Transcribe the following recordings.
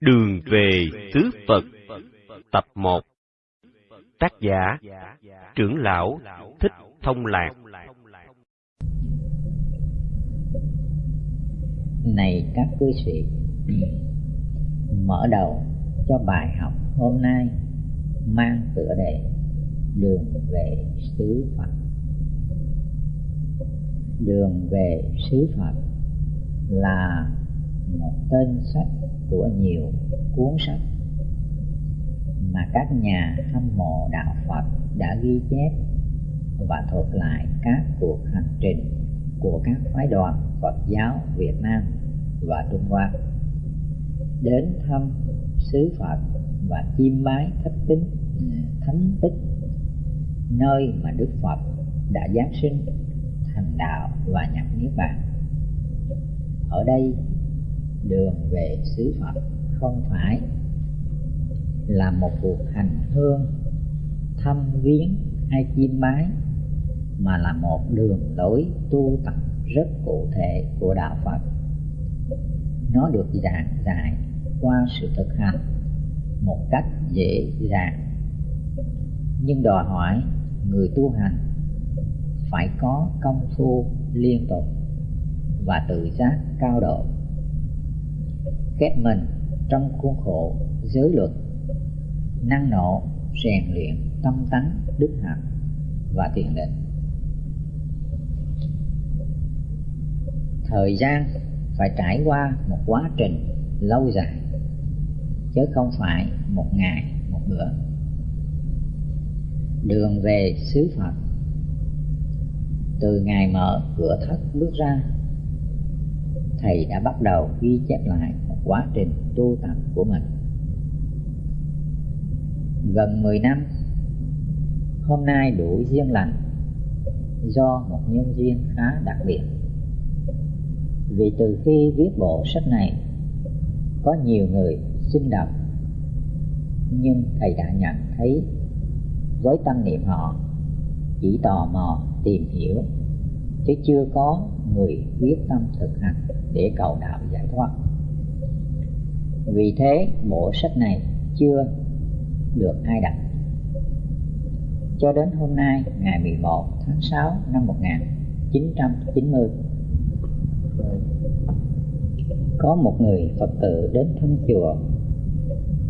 Đường về xứ Phật, Tập 1 Tác giả, Trưởng lão Thích Thông Lạc. Này các cư sĩ Mở đầu cho bài học hôm nay Mang tựa đề Đường về xứ Phật. Đường về xứ Phật là một tên sách của nhiều cuốn sách mà các nhà hâm mộ đạo Phật đã ghi chép và thuật lại các cuộc hành trình của các phái đoàn Phật giáo Việt Nam và Trung Hoa. Đến thăm xứ Phật và chiêm bái thất tính, thánh tích, nơi mà Đức Phật đã giáng sinh, thành đạo và nhập niết bàn. Ở đây đường về xứ Phật không phải là một cuộc hành hương, thăm viếng hay chiêm bái, mà là một đường lối tu tập rất cụ thể của đạo Phật. Nó được giảng giải qua sự thực hành một cách dễ dàng nhưng đòi hỏi người tu hành phải có công phu liên tục và tự giác cao độ khép mình trong khuôn khổ giới luật, năng nổ, rèn luyện tâm tánh đức hạnh và thiền định. Thời gian phải trải qua một quá trình lâu dài, chứ không phải một ngày, một bữa. Đường về xứ phật, từ ngày mở cửa thất bước ra, thầy đã bắt đầu ghi chép lại quá trình tu tập của mình. Gần 10 năm, hôm nay đủ duyên lành do một nhân duyên khá đặc biệt. Vì từ khi viết bộ sách này, có nhiều người xin đọc, nhưng thầy đã nhận thấy với tâm niệm họ chỉ tò mò tìm hiểu, chứ chưa có người quyết tâm thực hành để cầu đạo giải thoát vì thế, bộ sách này chưa được ai đọc. Cho đến hôm nay, ngày 11 tháng 6 năm 1990 có một người Phật tử đến thăm chùa,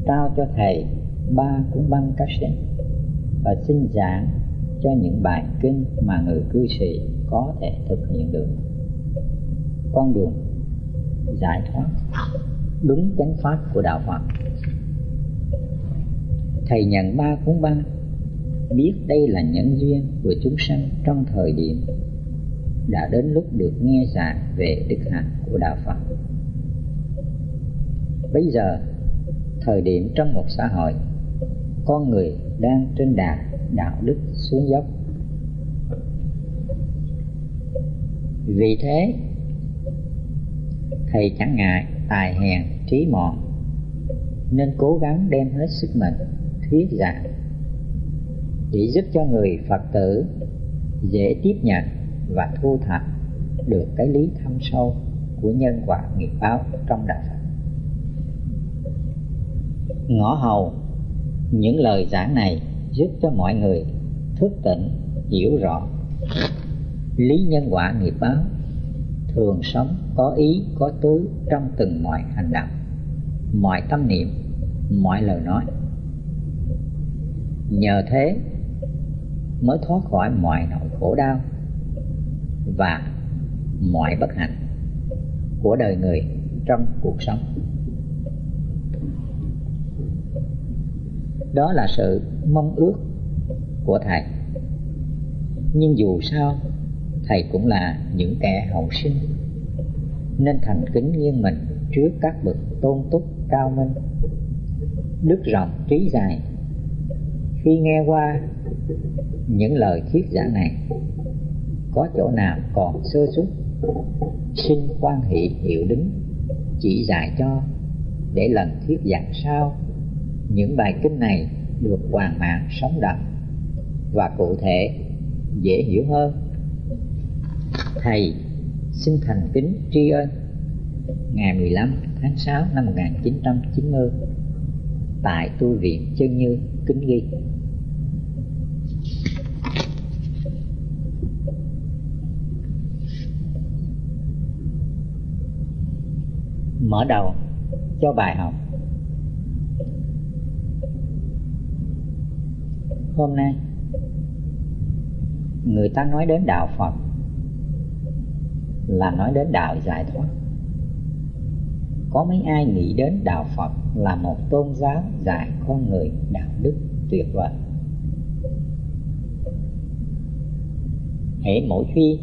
trao cho thầy ba cuốn băng cassette và xin giảng cho những bài kinh mà người cư sĩ có thể thực hiện được. Con đường giải thoát đúng chánh pháp của đạo Phật. Thầy nhận ba cuốn băng biết đây là nhân duyên của chúng sanh trong thời điểm đã đến lúc được nghe giảng về đức hạnh của đạo Phật. Bây giờ, thời điểm trong một xã hội, con người đang trên đà đạo đức xuống dốc. Vì thế, thầy chẳng ngại tài hèn, trí mọn nên cố gắng đem hết sức mình, thuyết giảng để giúp cho người phật tử dễ tiếp nhận và thu thập được cái lý thâm sâu của nhân quả nghiệp báo trong đạo Phật. Ngõ hầu, những lời giảng này giúp cho mọi người thức tỉnh, hiểu rõ lý nhân quả nghiệp báo thường sống, có ý, có tứ trong từng mọi hành động, mọi tâm niệm, mọi lời nói. Nhờ thế mới thoát khỏi mọi nỗi khổ đau và mọi bất hạnh của đời người trong cuộc sống. Đó là sự mong ước của thầy. Nhưng dù sao thầy cũng là những kẻ hậu sinh. Nên thành kính nghiêng mình trước các bậc tôn túc cao minh. Đức rộng trí dài. Khi nghe qua những lời thuyết giảng này, có chỗ nào còn sơ suất? Xin quan hệ hiệu đính, chỉ dạy cho để lần thuyết giảng sau, những bài kinh này được hoàn mạng sống động và cụ thể, dễ hiểu hơn thầy xin thành kính tri ân. Ngày 15 tháng 6 năm 1990 tại tu viện Chân Như, Kính Ghi. Mở đầu cho bài học. Hôm nay, người ta nói đến đạo Phật là nói đến đạo giải thoát. Có mấy ai nghĩ đến đạo Phật là một tôn giáo dạy con người đạo đức tuyệt vời? Hễ mỗi khi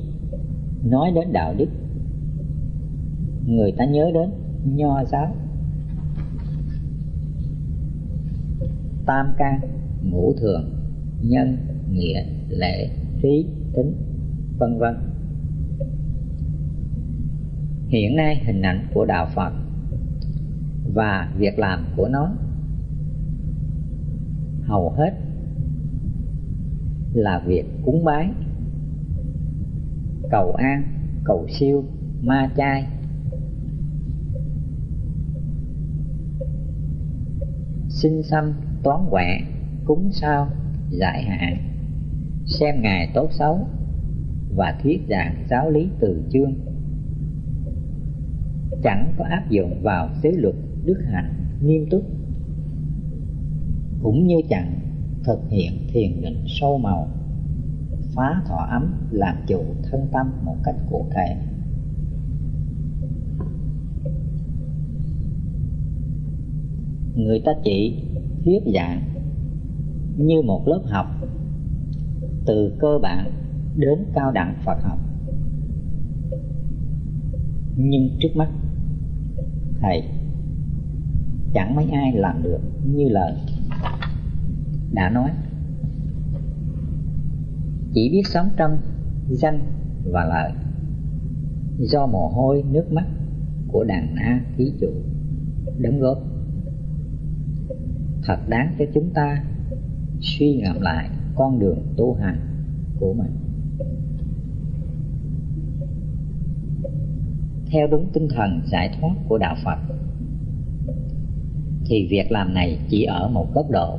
nói đến đạo đức, người ta nhớ đến nho giáo, tam can ngũ thường, nhân, nghĩa, lệ, trí, tính, vân vân hiện nay hình ảnh của đạo phật và việc làm của nó hầu hết là việc cúng bái, cầu an, cầu siêu, ma chay. Xin xăm toán quẹ, cúng sao, giải hạn, xem ngày tốt xấu và thuyết giảng giáo lý từ chương chẳng có áp dụng vào giới luật đức hạnh nghiêm túc. Cũng như chẳng thực hiện thiền định sâu màu, phá thọ ấm, làm chủ thân tâm một cách cụ thể. Người ta chỉ thuyết giảng như một lớp học, từ cơ bản đến cao đẳng Phật học. Nhưng trước mắt thầy. Chẳng mấy ai làm được như lời đã nói. Chỉ biết sống trong danh và lợi do mồ hôi, nước mắt của đàn na thí chủ đóng góp. Thật đáng cho chúng ta suy ngẫm lại con đường tu hành của mình. Theo đúng tinh thần giải thoát của đạo phật. Thì việc làm này chỉ ở một góc độ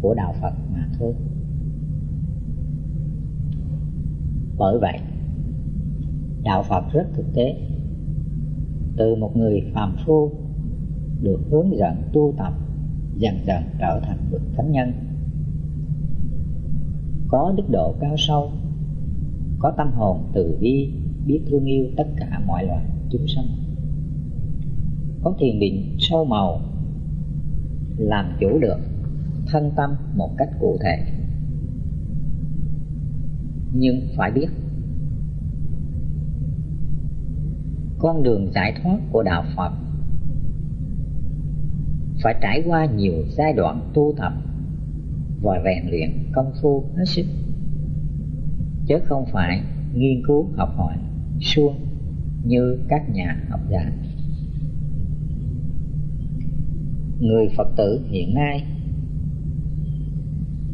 của đạo phật mà thôi. Bởi vậy, đạo phật rất thực tế. Từ một người phàm phu được hướng dẫn tu tập, dần dần trở thành bậc thánh nhân. Có đức độ cao sâu, có tâm hồn từ bi biết thương yêu tất cả mọi loài chúng sanh. Có thiền định sâu màu, làm chủ được thân tâm một cách cụ thể. Nhưng phải biết, con đường giải thoát của đạo phật phải trải qua nhiều giai đoạn tu tập và rèn luyện công phu hết sức, chứ không phải nghiên cứu học hỏi suông như các nhà học giả. Người phật tử hiện nay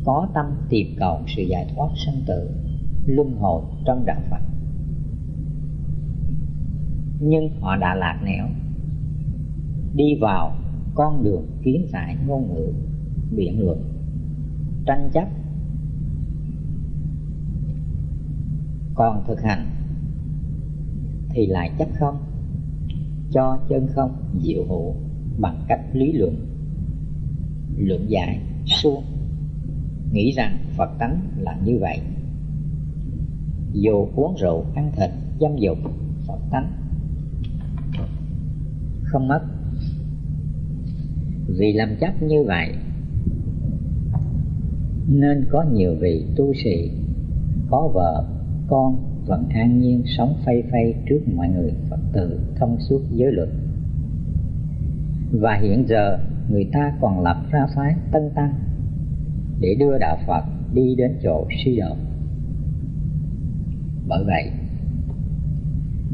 có tâm tìm cầu sự giải thoát sanh tử, luân hồi trong đạo phật. Nhưng họ đã lạc nẻo, đi vào con đường kiến giải ngôn ngữ biện luận tranh chấp. Còn thực hành thì lại chấp không? Cho chân không diệu hữu bằng cách lý luận. Luận giải suông. Nghĩ rằng phật tánh là như vậy. Dù uống rượu, ăn thịt, dâm dục, phật tánh không mất. Vì làm chấp như vậy, nên có nhiều vị tu sĩ, có vợ, con vẫn an nhiên sống phay phay trước mọi người, phật tử thông suốt giới luật. Và hiện giờ, người ta còn lập ra phái tân tăng để đưa đạo phật đi đến chỗ suy đổ bởi vậy,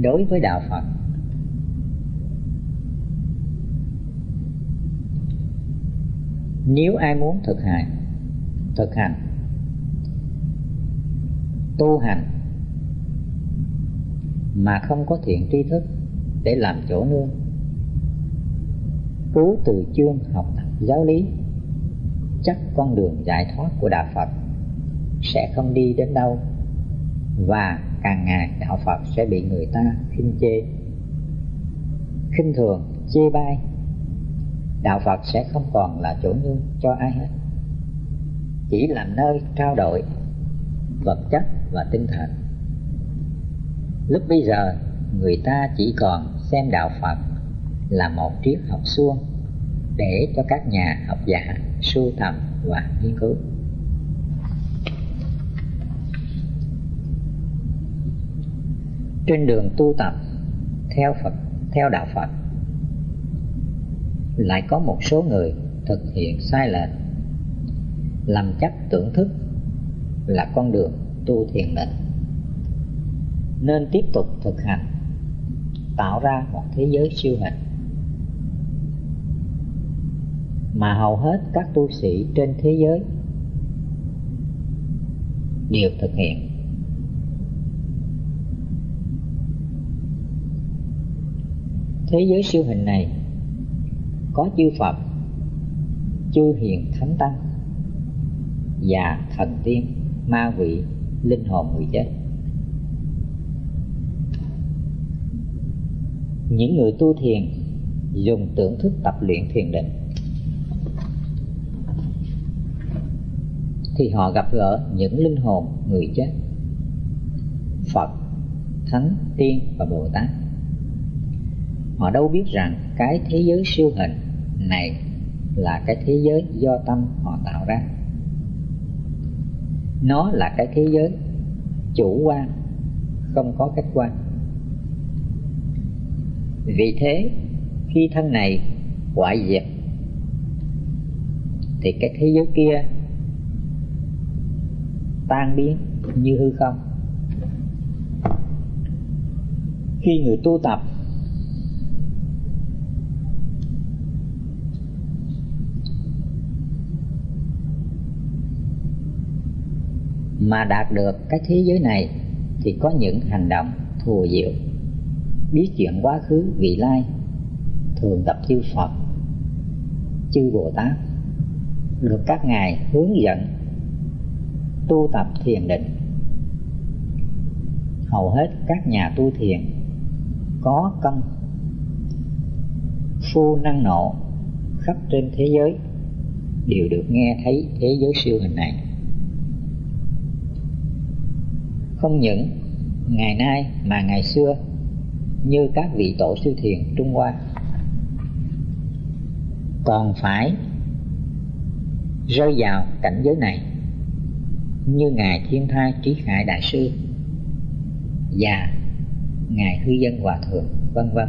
đối với đạo phật, nếu ai muốn thực hành thực hành, tu hành mà không có thiện tri thức để làm chỗ nương. Cứu từ chương học tập giáo lý, chắc con đường giải thoát của đạo phật sẽ không đi đến đâu, và càng ngày đạo phật sẽ bị người ta khinh chê. Khinh thường, chê bai, đạo phật sẽ không còn là chỗ nương cho ai hết. Chỉ làm nơi trao đổi vật chất và tinh thần lúc bây giờ, người ta chỉ còn xem đạo phật là một triết học suông để cho các nhà học giả sưu tầm và nghiên cứu. Trên đường tu tập theo Phật, theo đạo Phật, lại có một số người thực hiện sai lệch, làm chắc tưởng thức là con đường tu thiền định nên tiếp tục thực hành tạo ra một thế giới siêu hình mà hầu hết các tu sĩ trên thế giới đều thực hiện thế giới siêu hình này có chư Phật, chư hiền thánh tăng và thần tiên, ma vị, linh hồn người chết. Những người tu thiền dùng tưởng thức tập luyện thiền định. Thì họ gặp gỡ những linh hồn người chết. Phật, Thánh, Tiên và Bồ Tát. Họ đâu biết rằng cái thế giới siêu hình này là cái thế giới do tâm họ tạo ra. Nó là cái thế giới chủ quan không có khách quan vì thế, khi thân này hoại diệt, thì cái thế giới kia tan biến như hư không. Khi người tu tập, mà đạt được cái thế giới này, thì có những hành động thù diệu biết chuyện quá khứ, vị lai, thường tập chư phật, chư bồ tát, được các ngài hướng dẫn, tu tập thiền định. Hầu hết các nhà tu thiền có công phu năng nộ khắp trên thế giới, đều được nghe thấy thế giới siêu hình này. Không những ngày nay mà ngày xưa như các vị tổ sư thiền Trung Hoa. Còn phải rơi vào cảnh giới này, như ngài Thiên Thai Trí Khải Đại sư và ngài Hư Dân Hòa Thượng, vân vân.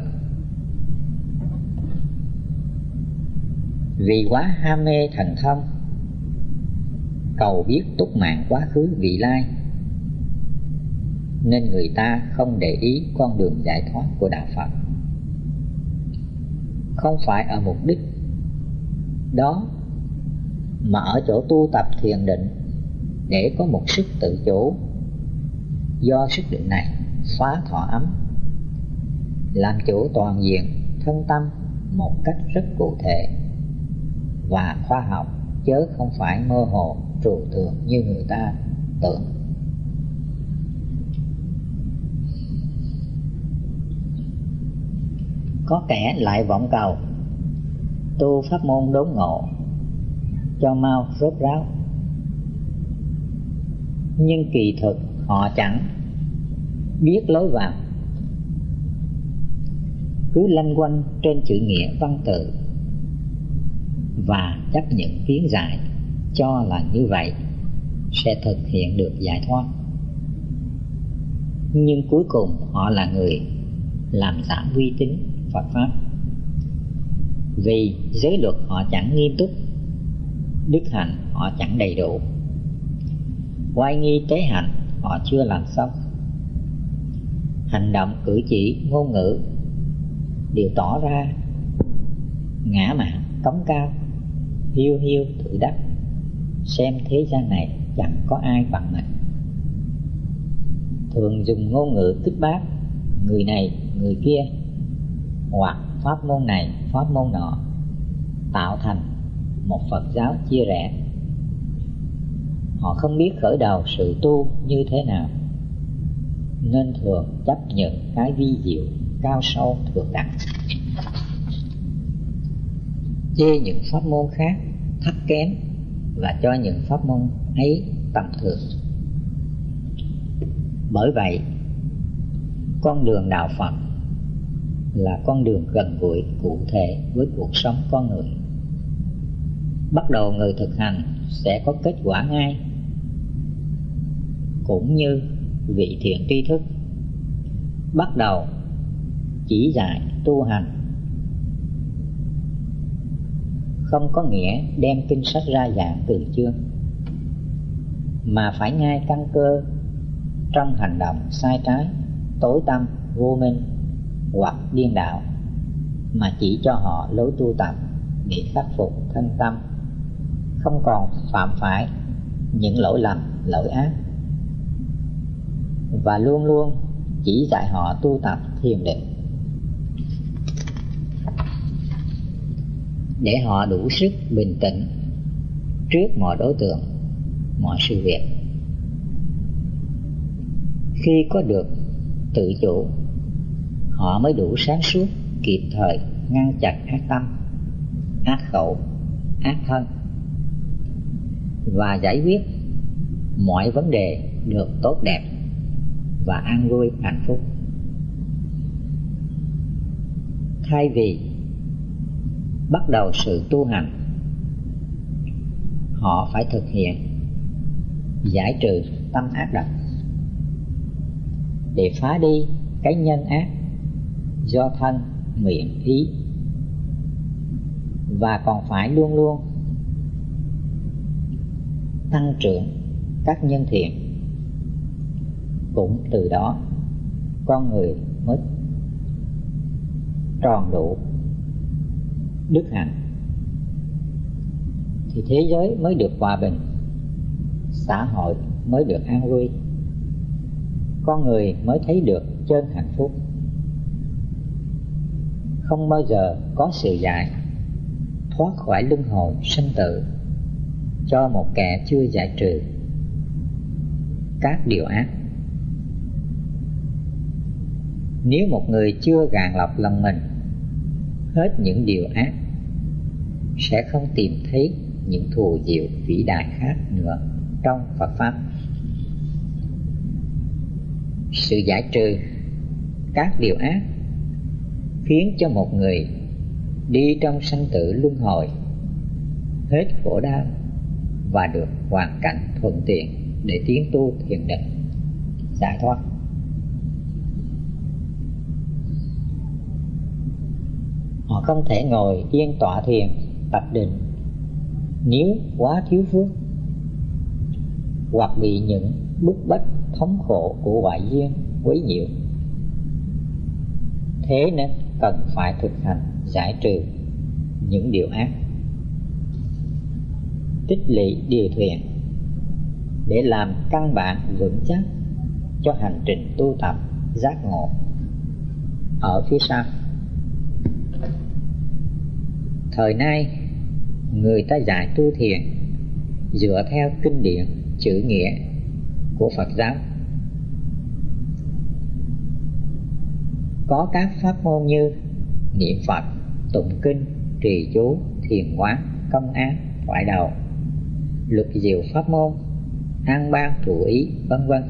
Vì quá ham mê thần thông, cầu biết túc mạng quá khứ vị lai nên người ta không để ý con đường giải thoát của đạo Phật. Không phải ở mục đích đó, mà ở chỗ tu tập thiền định để có một sức tự chủ do sức định này phá thọ ấm, làm chủ toàn diện thân tâm một cách rất cụ thể và khoa học chớ không phải mơ hồ trừu tượng như người ta tưởng có kẻ lại vọng cầu. Tu pháp môn đốn ngộ, cho mau rốt ráo. Nhưng kỳ thực họ chẳng biết lối vào. Cứ lanh quanh trên chữ nghĩa văn tự và chấp nhận kiến giải, cho là như vậy sẽ thực hiện được giải thoát. Nhưng cuối cùng họ là người làm giảm uy tín. Phật Pháp. Vì giới luật họ chẳng nghiêm túc Đức hạnh họ chẳng đầy đủ. Quay nghi tế hạnh họ chưa làm xong. Hành động cử chỉ ngôn ngữ Đều tỏ ra ngã mạn cống cao Hiu hiu tự đắc. Xem thế gian này chẳng có ai bằng mình. Thường dùng ngôn ngữ kích bác Người này, người kia hoặc pháp môn này, pháp môn nọ, tạo thành một phật giáo chia rẽ. Họ không biết khởi đầu sự tu như thế nào, nên thường chấp nhận cái vi diệu cao sâu thượng đẳng. Chê những pháp môn khác, thấp kém và cho những pháp môn ấy tầm thường. Bởi vậy, con đường đạo phật là con đường gần gũi, cụ thể với cuộc sống con người. Bắt đầu người thực hành sẽ có kết quả ngay, cũng như vị thiện tri thức. Bắt đầu chỉ dạy tu hành. Không có nghĩa đem kinh sách ra giảng từ chương mà phải ngay căn cơ trong hành động sai trái, tối tâm, vô minh hoặc điên đạo mà chỉ cho họ lối tu tập để khắc phục thân tâm. Không còn phạm phải những lỗi lầm, lỗi ác. Và luôn luôn chỉ dạy họ tu tập thiền định để họ đủ sức bình tĩnh trước mọi đối tượng, mọi sự việc. Khi có được tự chủ họ mới đủ sáng suốt, kịp thời, ngăn chặn ác tâm, ác khẩu, ác thân. Và giải quyết mọi vấn đề được tốt đẹp và an vui, hạnh phúc. Thay vì bắt đầu sự tu hành, họ phải thực hiện giải trừ tâm ác độc. Để phá đi cái nhân ác do thân miệng ý. Và còn phải luôn luôn tăng trưởng các nhân thiện. Cũng từ đó, con người mới tròn đủ đức hạnh. Thì thế giới mới được hòa bình, xã hội mới được an vui. Con người mới thấy được chân hạnh phúc không bao giờ có sự giải thoát khỏi luân hồi sinh tử cho một kẻ chưa giải trừ các điều ác nếu một người chưa gàn lọc lòng mình, hết những điều ác, sẽ không tìm thấy những thù diệu vĩ đại khác nữa trong Phật Pháp. Sự giải trừ các điều ác khiến cho một người đi trong sanh tử luân hồi hết khổ đau và được hoàn cảnh thuận tiện để tiến tu thiền định. Giải thoát. Họ không thể ngồi yên tọa thiền, tập định nếu quá thiếu phước hoặc bị những bức bách thống khổ của ngoại duyên quấy nhiễu. Thế nên cần phải thực hành giải trừ những điều ác. Tích lũy điều thiện để làm căn bản vững chắc cho hành trình tu tập giác ngộ ở phía sau. Thời nay, người ta giải tu thiền dựa theo kinh điển chữ nghĩa của Phật giáo. Có các pháp môn như niệm Phật, tụng kinh, trì chú, thiền quán, công án, thoại đầu, luật diệu pháp môn, an ban thủ ý, vân vân.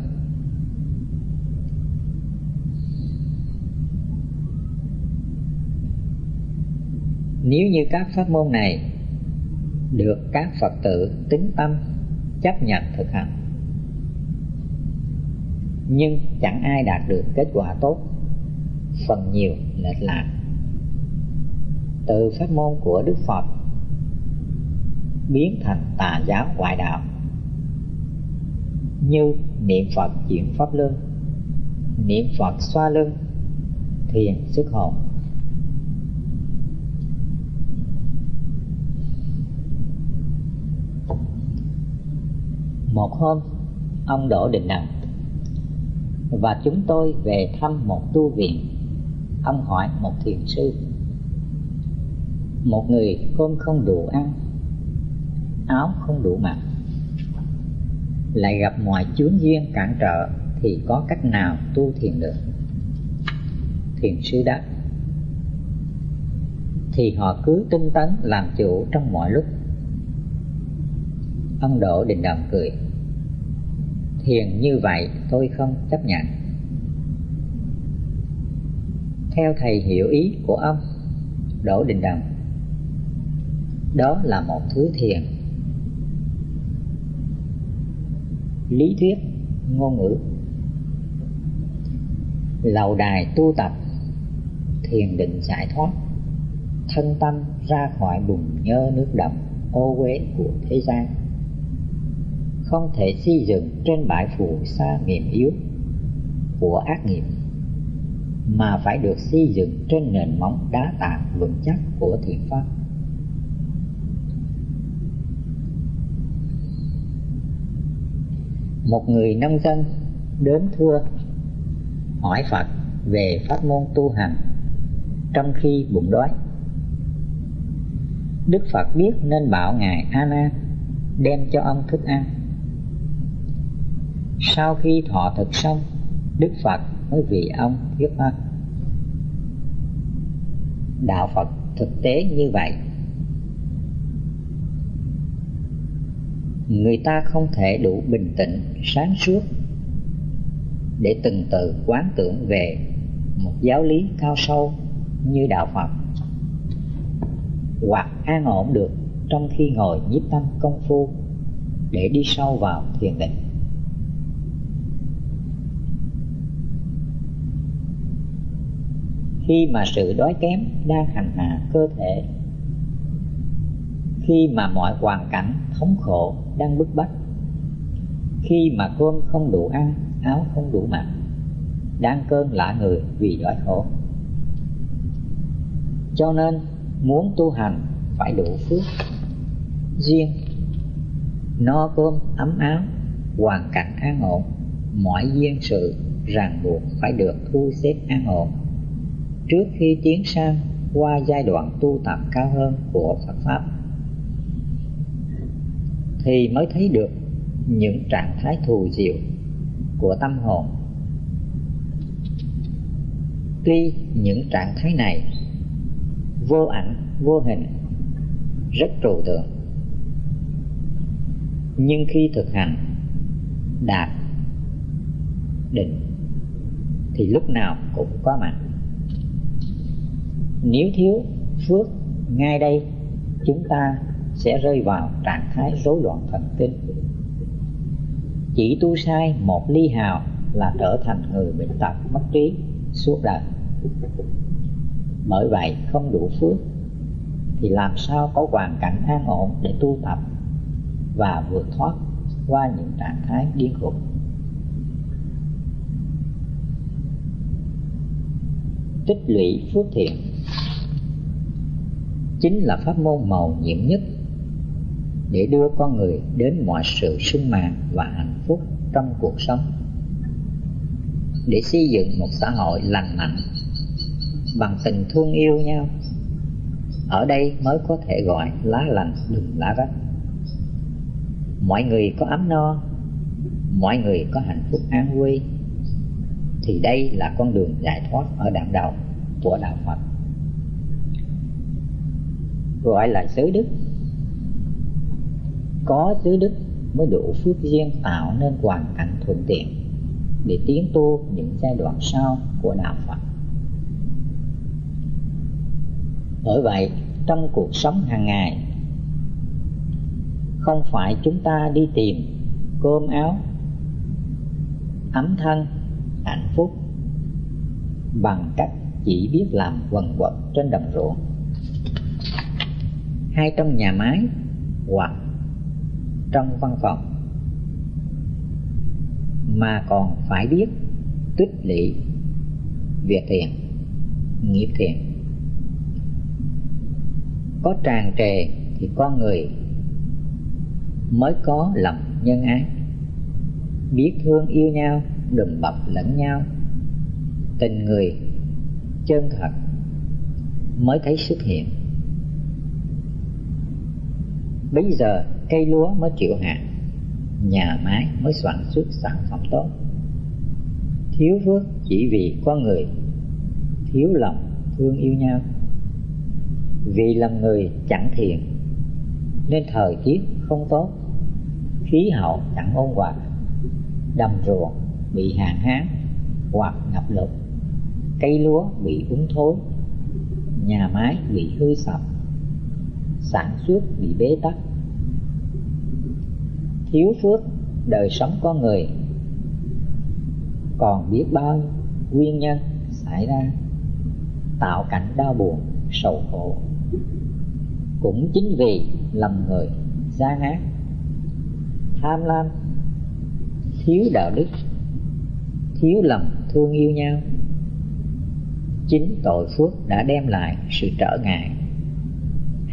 Nếu như các pháp môn này được các Phật tử tính tâm chấp nhận thực hành nhưng chẳng ai đạt được kết quả tốt phần nhiều lệch lạc. Từ pháp môn của Đức Phật, biến thành tà giáo ngoại đạo. Như niệm Phật chuyển pháp luân, niệm Phật xoa lưng thiền xuất hồn. Một hôm, ông đỗ đình đằng và chúng tôi về thăm một tu viện ông hỏi một thiền sư. Một người cơm không đủ ăn, áo không đủ mặc, lại gặp mọi chướng duyên cản trở thì có cách nào tu thiền được? Thiền sư đáp, thì họ cứ tinh tấn làm chủ trong mọi lúc. Ông đỗ đình đồng cười, thiền như vậy tôi không chấp nhận theo thầy hiểu ý của ông, đỗ đình đồng. Đó là một thứ thiền. Lý thuyết ngôn ngữ. Lầu đài tu tập, thiền định giải thoát, thân tâm ra khỏi bùn nhơ nước đậm, ô uế của thế gian. Không thể xây dựng trên bãi phù sa mềm yếu của ác nghiệp mà phải được xây dựng trên nền móng đá tảng vững chắc của thiện pháp một người nông dân đến thưa hỏi Phật về pháp môn tu hành trong khi bụng đói. Đức Phật biết nên bảo Ngài A Nan đem cho ông thức ăn. Sau khi thọ thực xong, Đức Phật mới vì ông thuyết pháp. Đạo Phật thực tế như vậy. Người ta không thể đủ bình tĩnh, sáng suốt để từng từ quán tưởng về một giáo lý cao sâu như đạo Phật. Hoặc an ổn được trong khi ngồi nhiếp tâm công phu để đi sâu vào thiền định. Khi mà sự đói kém đang hành hạ cơ thể, khi mà mọi hoàn cảnh thống khổ đang bức bách, khi mà cơm không đủ ăn, áo không đủ mặc, đang cơn lạ người vì đói khổ. Cho nên, muốn tu hành phải đủ phước duyên no cơm, ấm áo, hoàn cảnh an ổn, mọi duyên sự ràng buộc phải được thu xếp an ổn trước khi tiến sang qua giai đoạn tu tập cao hơn của Phật Pháp, thì mới thấy được những trạng thái thù diệu của tâm hồn. Tuy những trạng thái này vô ảnh, vô hình, rất trừu tượng, nhưng khi thực hành đạt định thì lúc nào cũng có mặt nếu thiếu phước, ngay đây chúng ta sẽ rơi vào trạng thái rối loạn thần kinh. Chỉ tu sai một ly hào là trở thành người bệnh tật mất trí, suốt đời. Bởi vậy không đủ phước, thì làm sao có hoàn cảnh an ổn để tu tập và vượt thoát qua những trạng thái điên khùng? Tích lũy phước thiện chính là pháp môn màu nhiệm nhất, để đưa con người đến mọi sự sung mãn và hạnh phúc trong cuộc sống. Để xây dựng một xã hội lành mạnh bằng tình thương yêu nhau, ở đây mới có thể gọi lá lành đùm lá rách. Mọi người có ấm no, mọi người có hạnh phúc an vui, thì đây là con đường giải thoát ở đoạn đầu của đạo Phật gọi là giới đức có giới đức mới đủ phước duyên tạo nên hoàn cảnh thuận tiện để tiến tu những giai đoạn sau của đạo Phật. Bởi vậy, trong cuộc sống hàng ngày, không phải chúng ta đi tìm cơm áo, ấm thân, hạnh phúc bằng cách chỉ biết làm quần quật trên đồng ruộng hay trong nhà máy hoặc trong văn phòng. Mà còn phải biết tích lũy việc thiện nghiệp thiện có tràn trề thì con người mới có lòng nhân ái. Biết thương yêu nhau đừng bọc lẫn nhau. Tình người chân thật mới thấy xuất hiện bây giờ cây lúa mới chịu hạn, nhà máy mới sản xuất sản phẩm tốt. Thiếu phước chỉ vì con người thiếu lòng thương yêu nhau. Vì làm người chẳng thiện nên thời tiết không tốt khí hậu chẳng ôn hòa đầm ruộng bị hạn hán hoặc ngập lụt cây lúa bị úng thối nhà máy bị hư sập sản xuất bị bế tắc. Thiếu phước, đời sống con người. Còn biết bao nguyên nhân xảy ra, tạo cảnh đau buồn, sầu khổ. Cũng chính vì lầm người gian ác tham lam, thiếu đạo đức, thiếu lòng thương yêu nhau. Chính tội phước đã đem lại sự trở ngại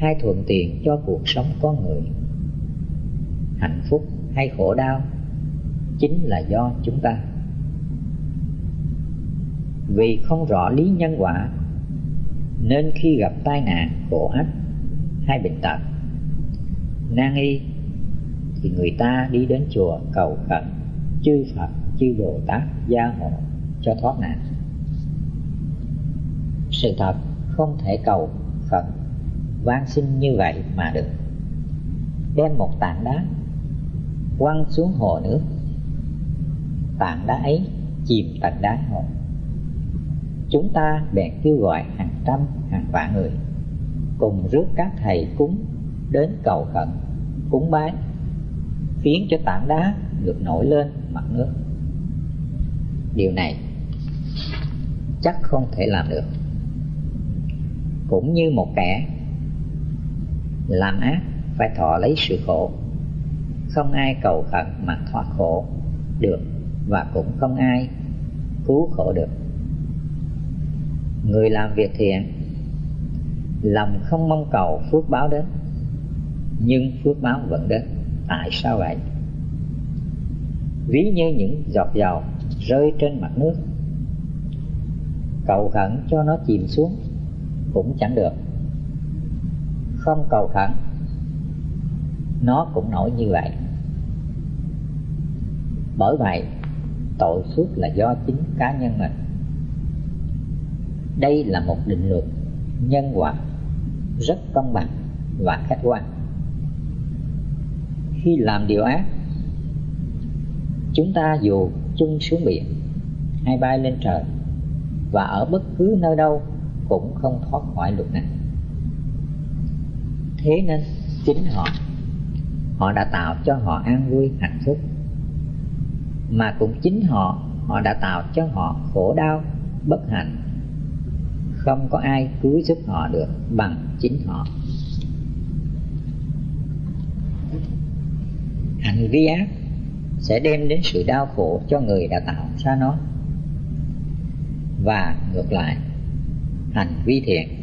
hay thuận tiện cho cuộc sống con người. Hạnh phúc hay khổ đau, chính là do chúng ta. Vì không rõ lý nhân quả, nên khi gặp tai nạn, khổ ách hay bệnh tật, nan y, thì người ta đi đến chùa cầu khẩn, chư Phật, chư Bồ Tát gia hộ cho thoát nạn. Sự thật không thể cầu khẩn van xin như vậy mà được. Đem một tảng đá quăng xuống hồ nước. Tảng đá ấy chìm tận đáy hồ. Chúng ta bèn kêu gọi hàng trăm, hàng vạn người cùng rước các thầy cúng đến cầu khẩn, cúng bái, khiến cho tảng đá được nổi lên mặt nước. Điều này chắc không thể làm được. Cũng như một kẻ làm ác, phải thọ lấy sự khổ. Không ai cầu khẩn mà thoát khổ được, và cũng không ai cứu khổ được. Người làm việc thiện, lòng không mong cầu phước báo đến, nhưng phước báo vẫn đến. Tại sao vậy? Ví như những giọt dầu rơi trên mặt nước, cầu khẩn cho nó chìm xuống cũng chẳng được không cầu khẩn. Nó cũng nổi như vậy. Bởi vậy, tội suốt là do chính cá nhân mình. Đây là một định luật nhân quả rất công bằng và khách quan. Khi làm điều ác, chúng ta dù chung xuống biển hay bay lên trời và ở bất cứ nơi đâu cũng không thoát khỏi luật này thế nên chính họ. Họ đã tạo cho họ an vui, hạnh phúc. Mà cũng chính họ họ đã tạo cho họ khổ đau, bất hạnh. Không có ai cứu giúp họ được bằng chính họ. Hành vi ác sẽ đem đến sự đau khổ cho người đã tạo ra nó. Và ngược lại, hành vi thiện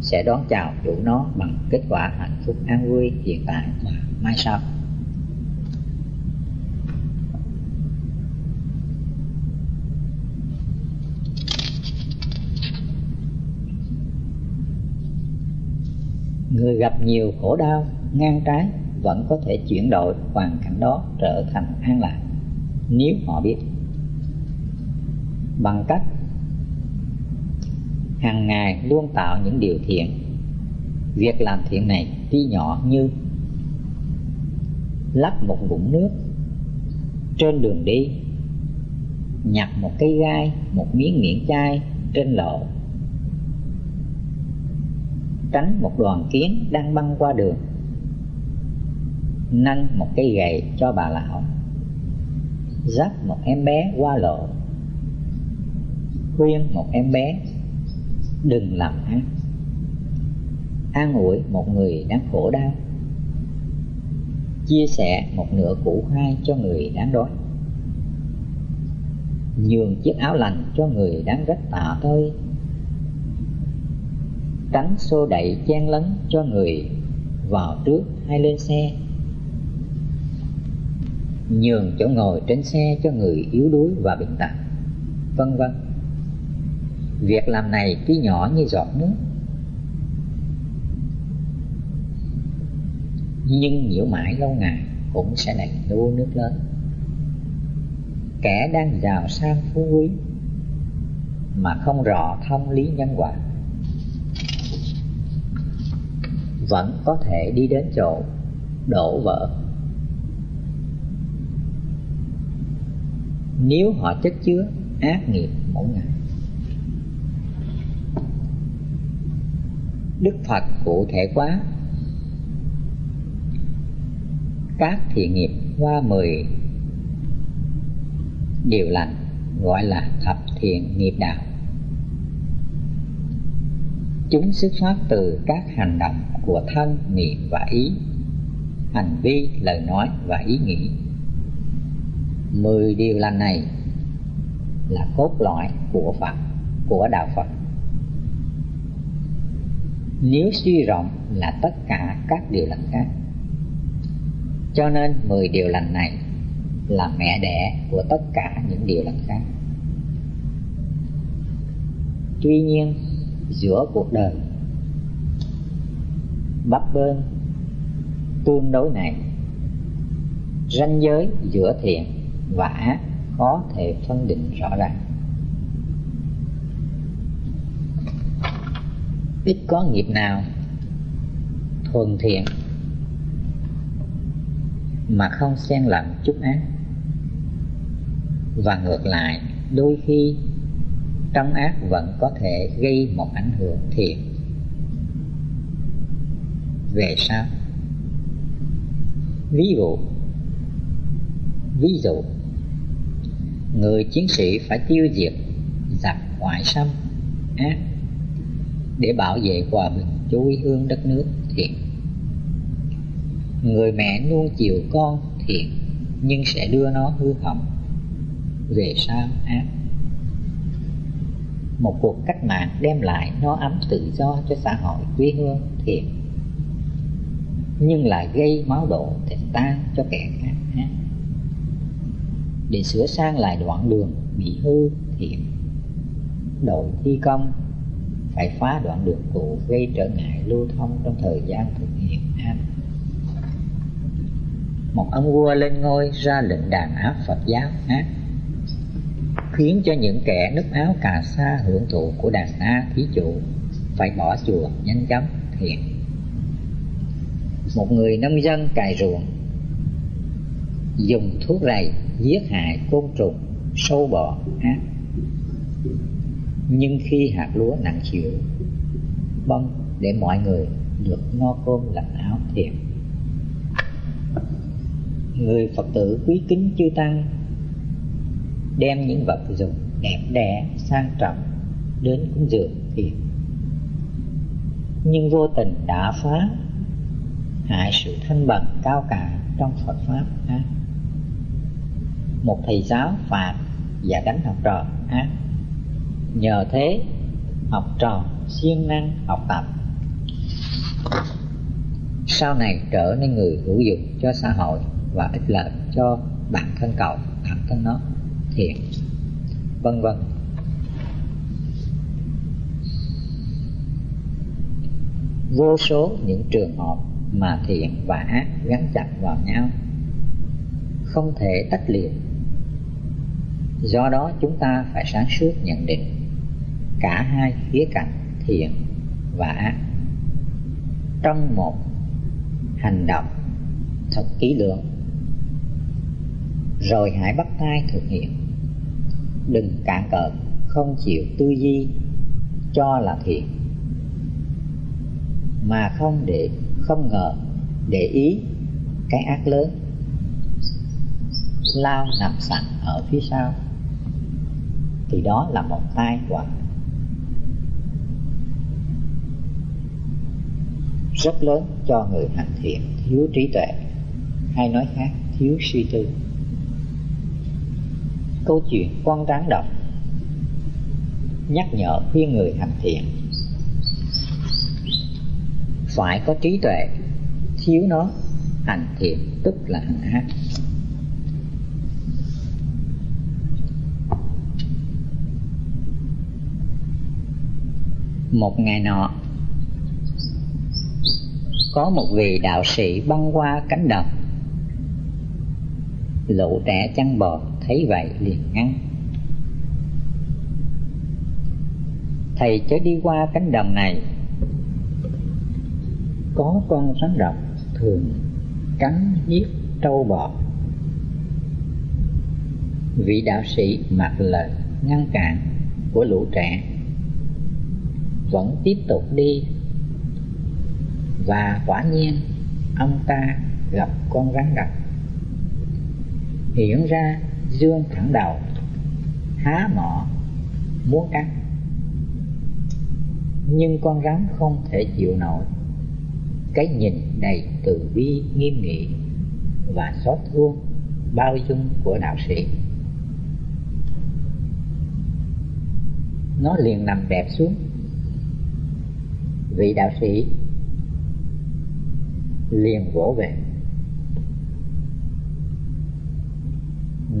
sẽ đón chào chủ nó bằng kết quả hạnh phúc an vui, hiện tại và mai sau. Người gặp nhiều khổ đau, ngang trái, vẫn có thể chuyển đổi hoàn cảnh đó trở thành an lạc, nếu họ biết. Bằng cách hàng ngày luôn tạo những điều thiện. Việc làm thiện này tuy nhỏ như lắp một vũng nước trên đường đi, nhặt một cây gai, một miếng miệng chai trên lộ tránh một đoàn kiến đang băng qua đường, nâng một cây gậy cho bà lão, dắt một em bé qua lộ khuyên một em bé đừng làm ác. An ủi một người đang khổ đau. Chia sẻ một nửa củ khoai cho người đang đói. Nhường chiếc áo lành cho người đang rất tạ tơi. Tránh xô đẩy chen lấn cho người vào trước hay lên xe. Nhường chỗ ngồi trên xe cho người yếu đuối và bệnh tật, vân vân việc làm này tuy nhỏ như giọt nước. Nhưng nhiễu mãi lâu ngày cũng sẽ nảy đô nước lớn. Kẻ đang giàu sang phú quý mà không rõ thông lý nhân quả, vẫn có thể đi đến chỗ đổ vỡ. Nếu họ chất chứa ác nghiệp mỗi ngày đức phật cụ thể quá. Các thiện nghiệp qua mười điều lành gọi là thập thiện nghiệp đạo. Chúng xuất phát từ các hành động của thân niệm và ý, hành vi, lời nói và ý nghĩ. Mười điều lành này là cốt lõi của phật, của đạo phật nếu suy rộng là tất cả các điều lành khác. Cho nên mười điều lành này là mẹ đẻ của tất cả những điều lành khác. Tuy nhiên, giữa cuộc đời, bấp bênh, tương đối này, ranh giới giữa thiện và ác khó thể phân định rõ ràng. Ít có nghiệp nào thuần thiện mà không xen lẫn chút ác. Và ngược lại, đôi khi trong ác vẫn có thể gây một ảnh hưởng thiện. Về sau, ví dụ ví dụ, người chiến sĩ phải tiêu diệt giặc ngoại xâm, ác để bảo vệ hòa bình cho quê hương đất nước, thiện. Người mẹ nuông chiều con, thiện, nhưng sẽ đưa nó hư hỏng, về sau ác. Một cuộc cách mạng đem lại nó ấm tự do cho xã hội quê hương, thiện. Nhưng lại gây máu đổ thịt tan cho kẻ khác ác. Để sửa sang lại đoạn đường bị hư, thiện. Đội thi công phải phá đoạn đường cũ, gây trở ngại lưu thông trong thời gian thực hiện an một ông vua lên ngôi ra lệnh đàn áp Phật giáo ác khiến cho những kẻ núp áo cà sa hưởng thụ của đàn a thí chủ phải bỏ chùa nhanh chóng thiện. Một người nông dân cài ruộng, dùng thuốc rầy giết hại côn trùng, sâu bọ ác nhưng khi hạt lúa nặng chịu, bông để mọi người được no cơm lạnh áo thiệt. Người phật tử quý kính chư tăng đem những vật dụng đẹp đẽ, sang trọng đến cúng dường thiện nhưng vô tình đã phá hại sự thanh bằng cao cả trong Phật pháp ác một thầy giáo phạt và đánh học trò ác nhờ thế, học trò siêng năng học tập. Sau này trở nên người hữu dụng cho xã hội và ích lợi cho bản thân cậu, bản thân nó, thiện, vân vân. Vô số những trường hợp mà thiện và ác gắn chặt vào nhau, không thể tách liệt. Do đó chúng ta phải sáng suốt nhận định cả hai khía cạnh thiện và ác. Trong một hành động thật kỹ lưỡng, rồi hãy bắt tay thực hiện. Đừng cạn cợt không chịu tư duy, cho là thiện, mà không để, không ngờ, để ý cái ác lớn. Lao nằm sẵn ở phía sau. Thì đó là một tai họa. Rất lớn cho người hành thiện, thiếu trí tuệ. Hay nói khác, thiếu suy tư. Câu chuyện con rắn độc. Nhắc nhở khuyên người hành thiện. Phải có trí tuệ, thiếu nó, hành thiện tức là hành ác. Một ngày nọ có một vị đạo sĩ băng qua cánh đồng. Lũ trẻ chăn bò thấy vậy liền ngăn. Thầy chớ đi qua cánh đồng này. Có con rắn độc thường cắn giết trâu bò vị đạo sĩ mặc lời ngăn cản của lũ trẻ vẫn tiếp tục đi và quả nhiên, ông ta gặp con rắn độc hiện ra, dương thẳng đầu, há mỏ muốn cắn nhưng con rắn không thể chịu nổi. Cái nhìn đầy từ bi, nghiêm nghị và xót thương bao dung của đạo sĩ. Nó liền nằm đẹp xuống. Vị đạo sĩ liền vỗ về.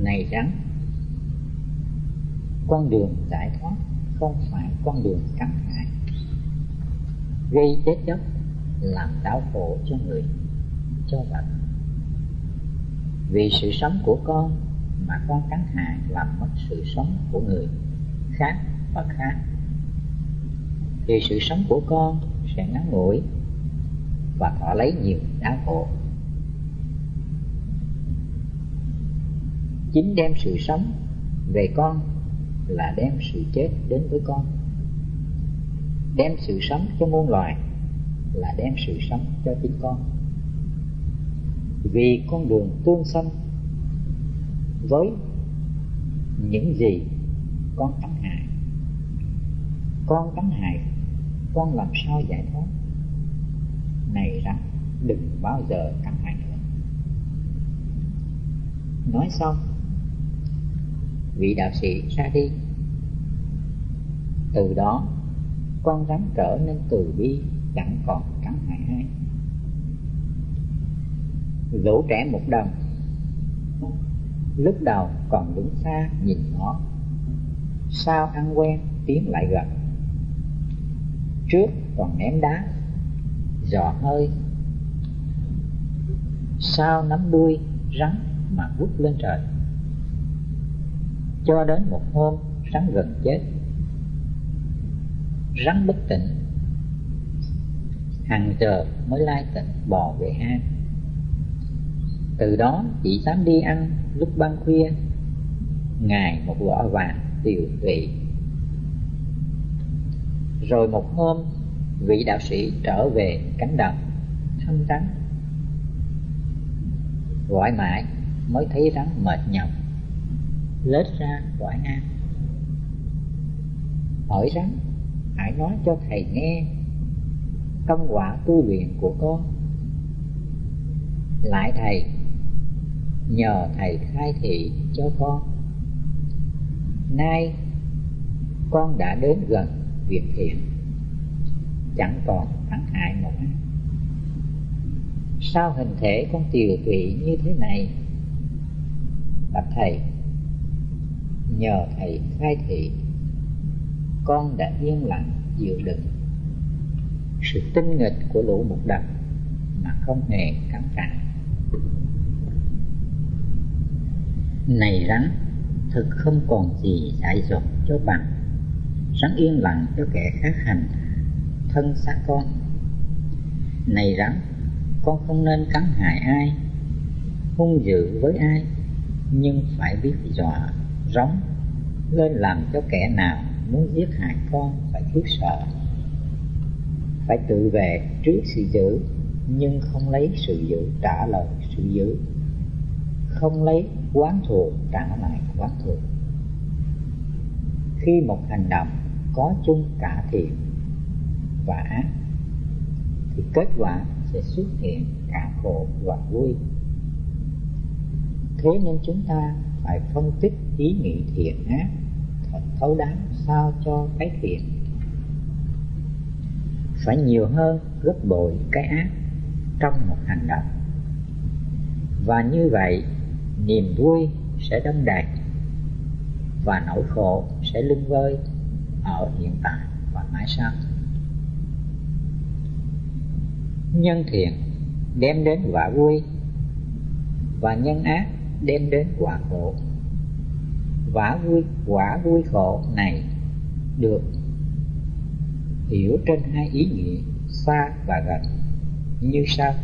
Này rắn, con đường giải thoát không phải con đường cắn hại. Gây chết chóc làm đau khổ cho người, cho vật. Vì sự sống của con mà con cắn hại làm mất sự sống của người khác và khác. Thì sự sống của con sẽ ngắn ngủi và thọ lấy nhiều đau khổ. Chính đem sự sống về con là đem sự chết đến với con. Đem sự sống cho muôn loài là đem sự sống cho chính con. Vì con đường tương sanh, với những gì con tánh hại, con tánh hại con làm sao giải thoát? Này rằng đừng bao giờ cắn ảnh. nữa. Nói xong, vị đạo sĩ ra đi. Từ đó, con rắn trở nên từ bi, chẳng còn cắn hại ai dỗ trẻ một đồng, lúc đầu còn đứng xa nhìn nó. Sao ăn quen, tiến lại gần. Trước còn ném đá dò hơi. Sao nắm đuôi, rắn mà vút lên trời. Cho đến một hôm, rắn gần chết. Rắn bất tỉnh. Hàng giờ mới lai tỉnh bò về hang. Từ đó chỉ dám đi ăn lúc ban khuya. Ngày một vỏ vàng tiều tụy. Rồi một hôm vị đạo sĩ trở về cánh đồng thăm rắn gọi mãi mới thấy rắn mệt nhọc lết ra gọi ngang, hỏi rắn hãy nói cho thầy nghe công quả tu luyện của con. Lại thầy nhờ thầy khai thị cho con. Nay con đã đến gần việc thiện chẳng còn thắng hại một ai sao hình thể con tiều tụy như thế này? Bạch thầy, nhờ thầy khai thị, con đã yên lặng chịu đựng. Sự tinh nghịch của lũ mục đập mà không hề cắn cản này rắn, thực không còn gì dại dột cho bằng. Rắn yên lặng cho kẻ khác hành thân xác con. Này rắn, con không nên cắn hại ai, hung dữ với ai, nhưng phải biết dọa, rống, lên làm cho kẻ nào muốn giết hại con phải khiếp sợ. Phải tự về trước sự dữ nhưng không lấy sự dữ trả lời sự dữ không lấy quán thù trả lại quán thù khi một hành động có chung cả thiện và ác thì kết quả sẽ xuất hiện cả khổ và vui. Thế nên chúng ta phải phân tích ý nghĩ thiện ác, thật thấu đáo sao cho cái thiện. Phải nhiều hơn gấp bội cái ác trong một hành động. Và như vậy, niềm vui sẽ đông đầy và nỗi khổ sẽ lưng vơi ở hiện tại và mãi sau nhân thiện đem đến quả vui, và nhân ác đem đến quả khổ. Quả vui quả vui khổ này được hiểu trên hai ý nghĩa xa và gần như sau.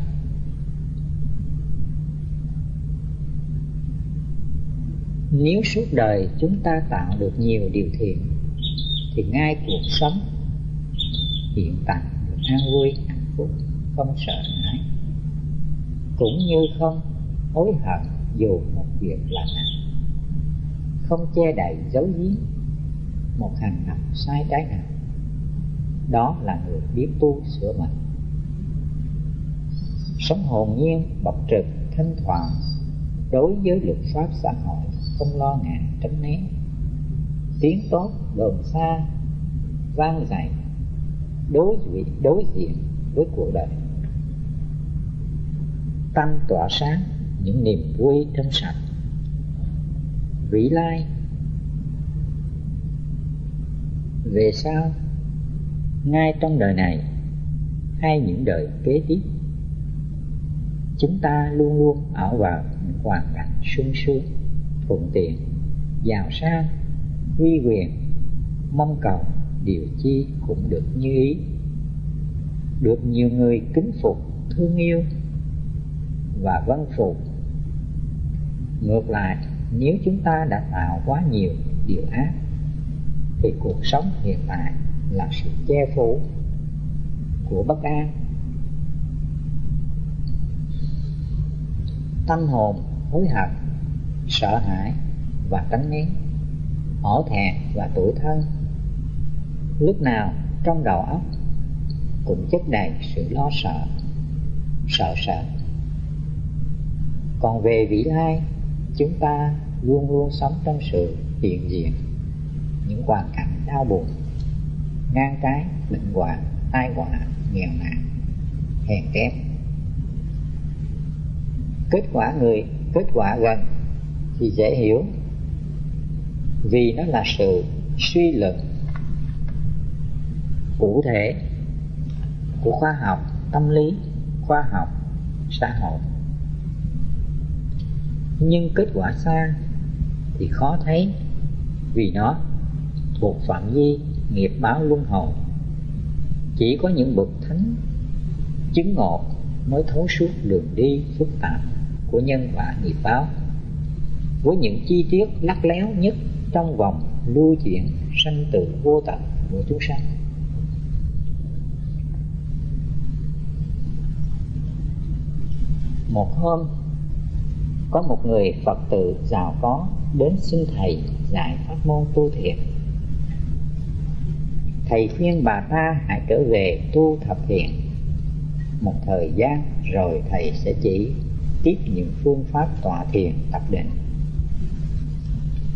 Nếu suốt đời chúng ta tạo được nhiều điều thiện, thì ngay cuộc sống hiện tại được an vui, hạnh phúc không sợ hãi, cũng như không hối hận dù một việc là nặng. Không che đậy giấu giếm một hành động sai trái nào, đó là người biết tu sửa mình sống hồn nhiên, bộc trực, thanh thoảng, đối với luật pháp xã hội, không lo ngại tránh né. Tiếng tốt đồn xa, vang dậy, đối diện đối diện với cuộc đời tâm tỏa sáng những niềm vui trong sạch. Vĩ lai, về sau, ngay trong đời này hay những đời kế tiếp, chúng ta luôn luôn ở vào những hoàn cảnh sung sướng, thuận tiện, giàu sang, uy quyền, mong cầu, điều chi cũng được như ý. Được nhiều người kính phục, thương yêu và vân phù. Ngược lại, nếu chúng ta đã tạo quá nhiều điều ác, thì cuộc sống hiện tại là sự che phủ của bất an. Tâm hồn hối hận, sợ hãi và tránh né hổ thẹn và tuổi thân. Lúc nào trong đầu óc cũng chất đầy sự lo sợ sợ sợ còn về vị lai, chúng ta luôn luôn sống trong sự hiện diện, những hoàn cảnh đau buồn, ngang trái, bệnh hoạn, tai họa, nghèo nàn, hèn kém. Kết quả người, kết quả gần thì dễ hiểu, vì nó là sự suy luận cụ thể của khoa học tâm lý, khoa học, xã hội nhưng kết quả xa thì khó thấy, vì nó thuộc phạm vi nghiệp báo luân hồi. Chỉ có những bậc thánh chứng ngộ mới thấu suốt đường đi phức tạp của nhân quả nghiệp báo. Với những chi tiết lắc léo nhất trong vòng lưu chuyển sanh tử vô tận của chúng sanh. Một hôm có một người phật tử giàu có đến xin thầy dạy pháp môn tu thiền. thầy khuyên bà ta hãy trở về tu thập thiện. Một thời gian rồi thầy sẽ chỉ tiếp những phương pháp tọa thiền tập định.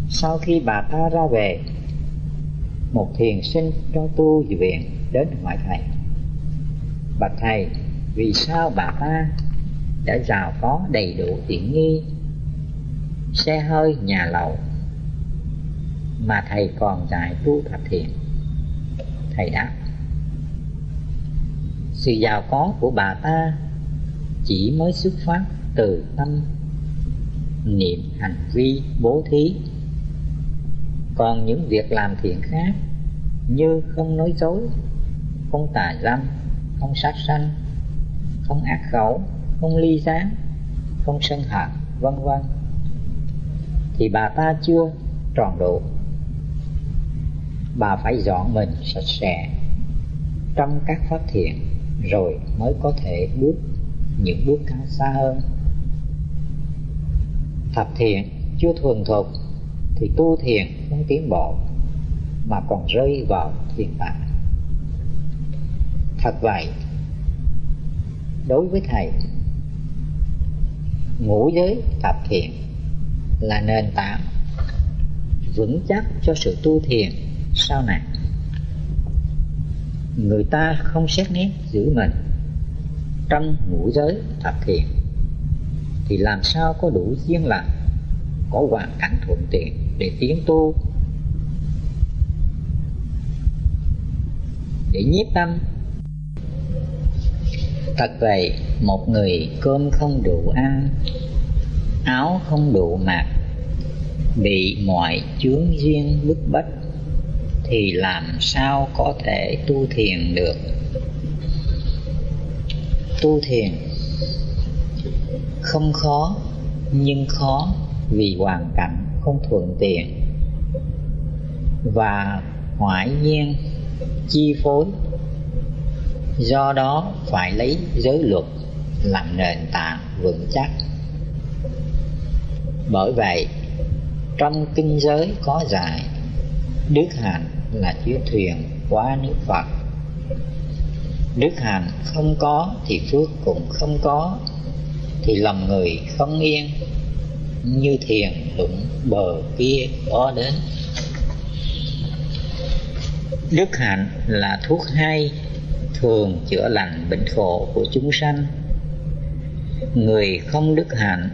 Sau khi bà ta ra về, một thiền sinh cho tu viện đến hỏi thầy bạch thầy, vì sao bà ta đã giàu có đầy đủ tiện nghi. Xe hơi, nhà lầu. Mà thầy còn dạy tu thập thiện thầy đáp, sự giàu có của bà ta chỉ mới xuất phát từ tâm, niệm hành vi bố thí. Còn những việc làm thiện khác như không nói dối, không tà dâm, không sát sanh, không ác khẩu không ly gián, không sân hận, vân vân. Thì bà ta chưa tròn độ. Bà phải dọn mình sạch sẽ trong các phát thiện rồi mới có thể bước những bước cao xa hơn. Thập thiện chưa thuần thục thì tu thiền không tiến bộ, mà còn rơi vào thiền tạng. Thật vậy, đối với thầy ngũ giới thập thiện là nền tảng vững chắc cho sự tu thiền sau này. Người ta không xét nét giữ mình trong ngũ giới thập thiện thì làm sao có đủ duyên lành, có hoàn cảnh thuận tiện để tiến tu? Để nhiếp tâm, thật vậy một người cơm không đủ ăn, áo không đủ mặc, bị mọi chướng duyên bức bách, thì làm sao có thể tu thiền được? Tu thiền không khó, nhưng khó vì hoàn cảnh không thuận tiện. Và ngoại nhiên, chi phối, do đó phải lấy giới luật làm nền tảng vững chắc. Bởi vậy, trong kinh giới có dạy, đức hạnh là chiếc thuyền qua nước phật. Đức hạnh không có thì phước cũng không có, thì lòng người không yên, như thiền đụng bờ kia có đến. Đức hạnh là thuốc hay, thường chữa lành bệnh khổ của chúng sanh người không đức hạnh,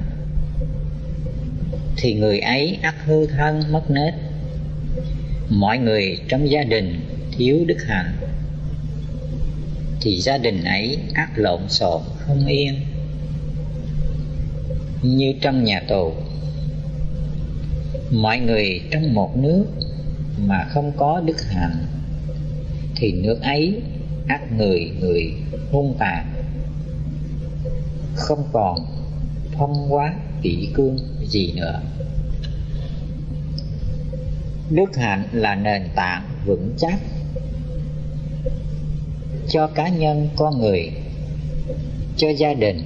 thì người ấy ắt hư thân mất nết. Mọi người trong gia đình thiếu đức hạnh, thì gia đình ấy ắt lộn xộn không yên. Như trong nhà tù, mọi người trong một nước mà không có đức hạnh, thì nước ấy ắt người người hung tàn không còn phong hóa kỷ cương gì nữa. Đức hạnh là nền tảng vững chắc cho cá nhân con người, cho gia đình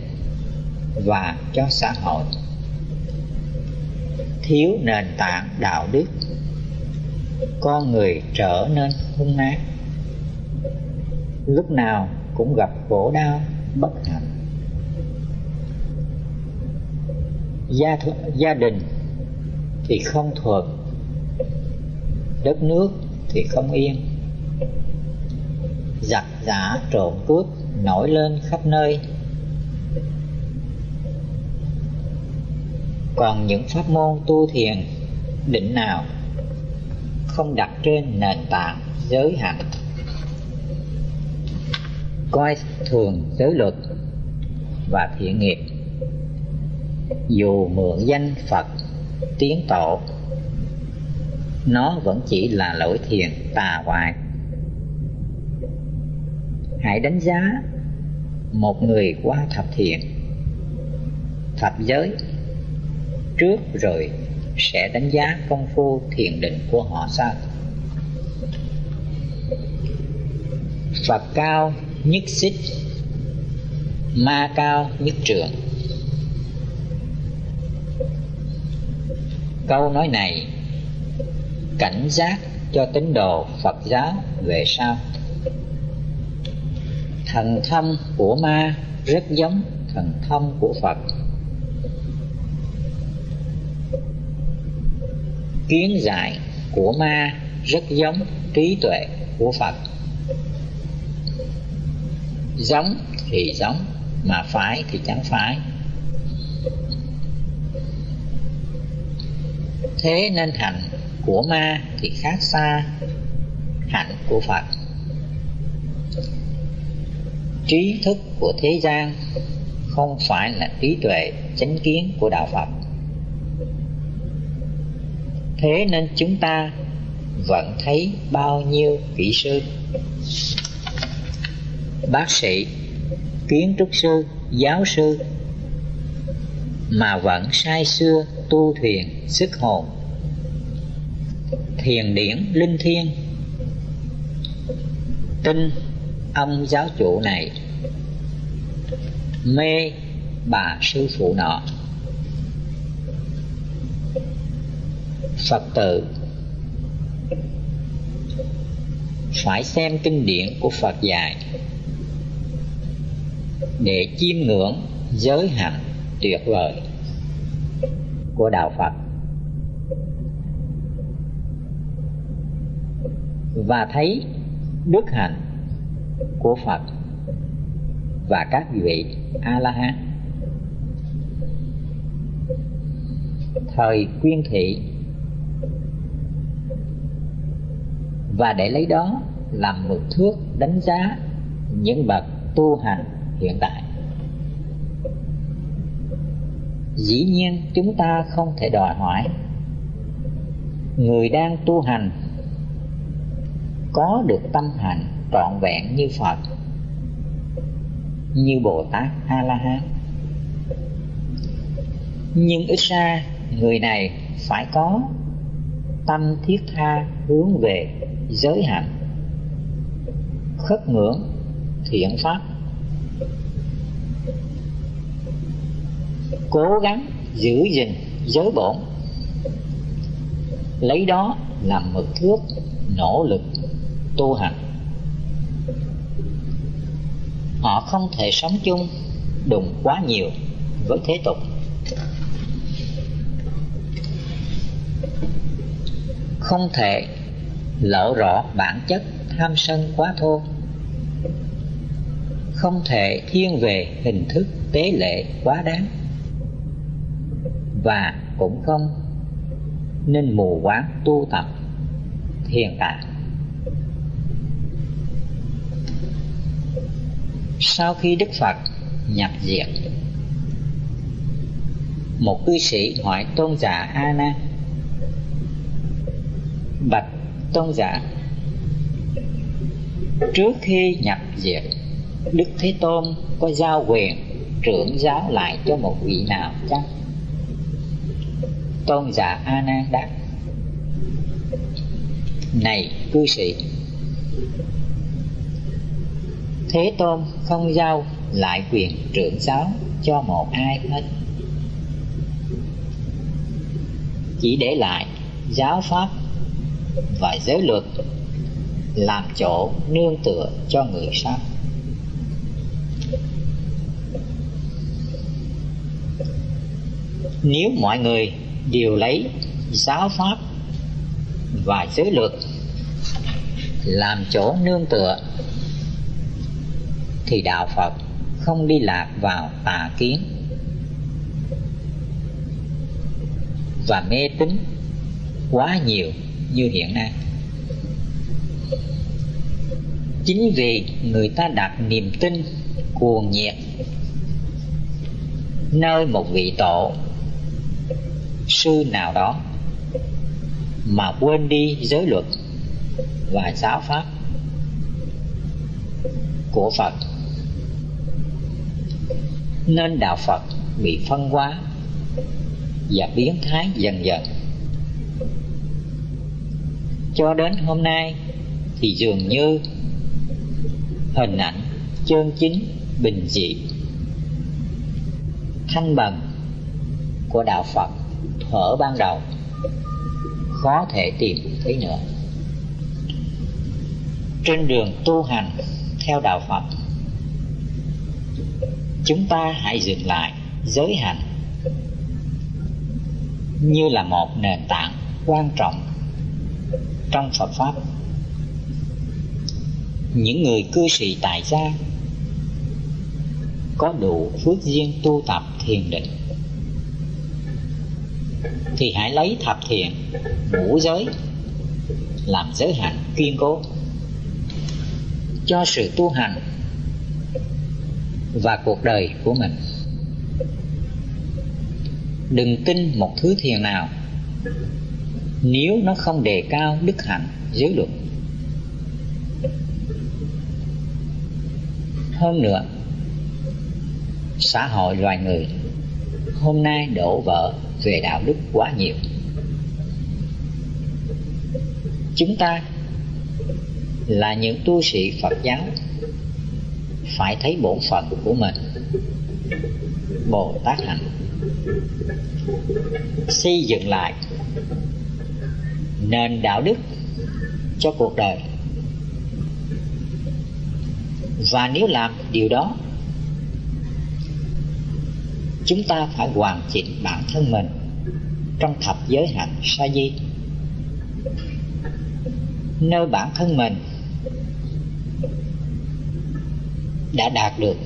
và cho xã hội. Thiếu nền tảng đạo đức, con người trở nên hung ác. Lúc nào cũng gặp khổ đau, bất hạnh. Gia gia đình thì không thuận đất nước thì không yên. Giặc giả trộm cướp nổi lên khắp nơi. Còn những pháp môn tu thiền, định nào không đặt trên nền tảng giới hạnh? Coi thường giới luật và thiện nghiệp dù mượn danh phật tiến tổ nó vẫn chỉ là lỗi thiền tà hoại hãy đánh giá một người qua thập thiện, thập giới trước rồi sẽ đánh giá công phu thiền định của họ sao? Phật cao nhất xích, ma cao nhất trường câu nói này, cảnh giác cho tín đồ phật giáo về sau. Thần thông của ma rất giống thần thông của phật. Kiến giải của ma rất giống trí tuệ của phật. Giống thì giống, mà phải thì chẳng phải. Thế nên hạnh của ma thì khác xa hạnh của phật. Trí thức của thế gian không phải là trí tuệ chánh kiến của đạo phật. Thế nên chúng ta vẫn thấy bao nhiêu kỹ sư? Bác sĩ, kiến trúc sư, giáo sư mà vẫn sai xưa tu thuyền sức hồn. Thiền điển linh thiêng. Tin ông giáo chủ này. Mê bà sư phụ nọ. Phật tử. Phải xem kinh điển của phật dạy. Để chiêm ngưỡng giới hạnh tuyệt vời của đạo phật. Và thấy đức hạnh của phật và các vị a la hán thời quyên thị. Và để lấy đó làm mực thước đánh giá những bậc tu hành hiện tại. Dĩ nhiên chúng ta không thể đòi hỏi. Người đang tu hành có được tâm hành trọn vẹn như phật, như bồ tát a la hán nhưng ít ra, người này phải có tâm thiết tha hướng về giới hạnh, khất ngưỡng thiện pháp. Cố gắng giữ gìn giới bổn. Lấy đó làm mực thước nỗ lực tu hành. Họ không thể sống chung đùng quá nhiều với thế tục. Không thể lộ rõ bản chất tham sân quá thô. Không thể thiên về hình thức tế lệ quá đáng và cũng không nên mù quáng tu tập thiền tạng sau khi đức phật nhập diệt, một cư sĩ hỏi tôn giả a nan bạch tôn giả, trước khi nhập diệt, đức thế tôn có giao quyền trưởng giáo lại cho một vị nào chăng? Tôn giả a nan đáp. Này, cư sĩ. Thế tôn không giao lại quyền trưởng giáo cho một ai hết. Chỉ để lại giáo pháp và giới luật làm chỗ nương tựa cho người sau. Nếu mọi người điều lấy giáo pháp và giới luật làm chỗ nương tựa, thì đạo phật không đi lạc vào tà kiến và mê tín quá nhiều như hiện nay. Chính vì người ta đặt niềm tin cuồng nhiệt nơi một vị tổ sư nào đó mà quên đi giới luật và giáo pháp của Phật. Nên đạo Phật bị phân hóa và biến thái dần dần. Cho đến hôm nay thì dường như hình ảnh chân chính bình dị, thanh bằng của đạo Phật thuở ban đầu. Khó thể tìm thấy nữa. Trên đường tu hành theo đạo Phật, chúng ta hãy dừng lại giới hạnh như là một nền tảng quan trọng trong Phật Pháp. Những người cư sĩ tại gia có đủ phước duyên tu tập thiền định thì hãy lấy thập thiện, ngũ giới, làm giới hạnh kiên cố cho sự tu hành và cuộc đời của mình. Đừng tin một thứ thiền nào nếu nó không đề cao đức hạnh giới luật. Hơn nữa, xã hội loài người hôm nay đổ vỡ về đạo đức quá nhiều. Chúng ta là những tu sĩ phật giáo, phải thấy bổn phận của mình. Bồ tát hạnh. Xây dựng lại nền đạo đức cho cuộc đời. Và nếu làm điều đó chúng ta phải hoàn chỉnh bản thân mình trong thập giới hạnh sa di. Nơi bản thân mình đã đạt được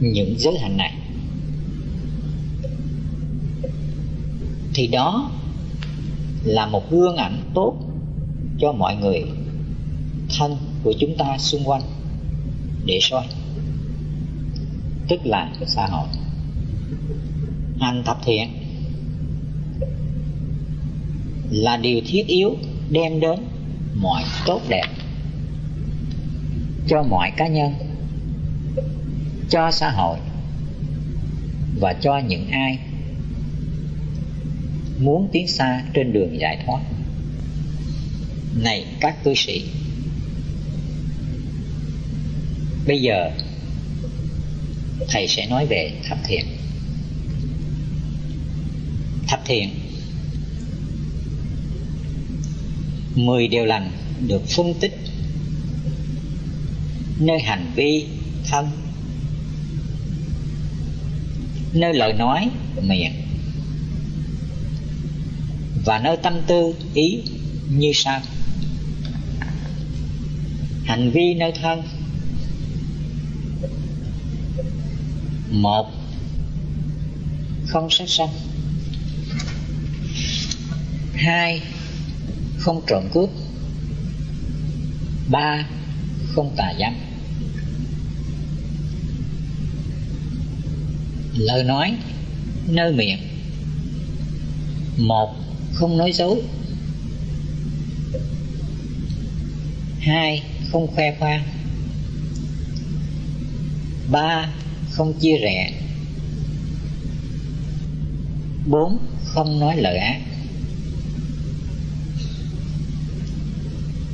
những giới hạnh này, thì đó là một gương ảnh tốt cho mọi người thân của chúng ta xung quanh để soi tức là xã hội. Hành thập thiện là điều thiết yếu đem đến mọi tốt đẹp cho mọi cá nhân, cho xã hội và cho những ai muốn tiến xa trên đường giải thoát. Này các cư sĩ, bây giờ thầy sẽ nói về thập thiện. Thập thiện, mười điều lành được phân tích. Nơi hành vi, thân. Nơi lời nói, miệng. Và nơi tâm tư, ý như sau. Hành vi nơi thân. Một. Không sát sanh. Hai. Không trộm cướp. Ba. Không tà dâm. Lời nói, nơi miệng. Một. Không nói dối. Hai. Không khoe khoang. Ba không chia rẽ. Bốn, không nói lời ác.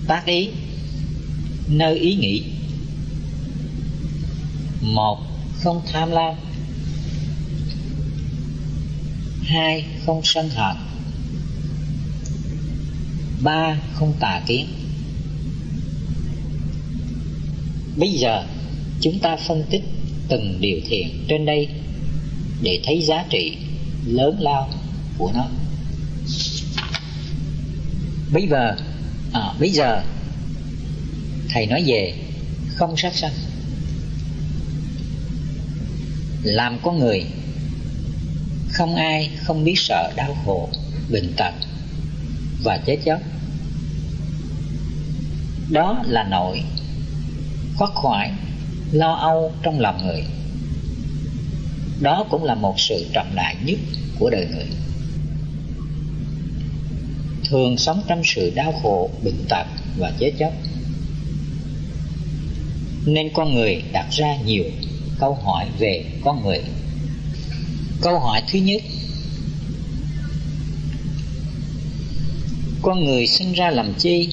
Tác ý, nơi ý nghĩ. Một, không tham lam. Hai, không sân hận. Ba, không tà kiến. Bây giờ, chúng ta phân tích từng điều thiện trên đây để thấy giá trị lớn lao của nó. Bây giờ à, bây giờ thầy nói về không sát sanh. Làm con người không ai không biết sợ đau khổ bệnh tật và chết chóc. Đó là nỗi khoác khoải lo âu trong lòng người. Đó cũng là một sự trọng đại nhất của đời người. Thường sống trong sự đau khổ, bệnh tật và chết chóc. Nên con người đặt ra nhiều câu hỏi về con người. Câu hỏi thứ nhất, con người sinh ra làm chi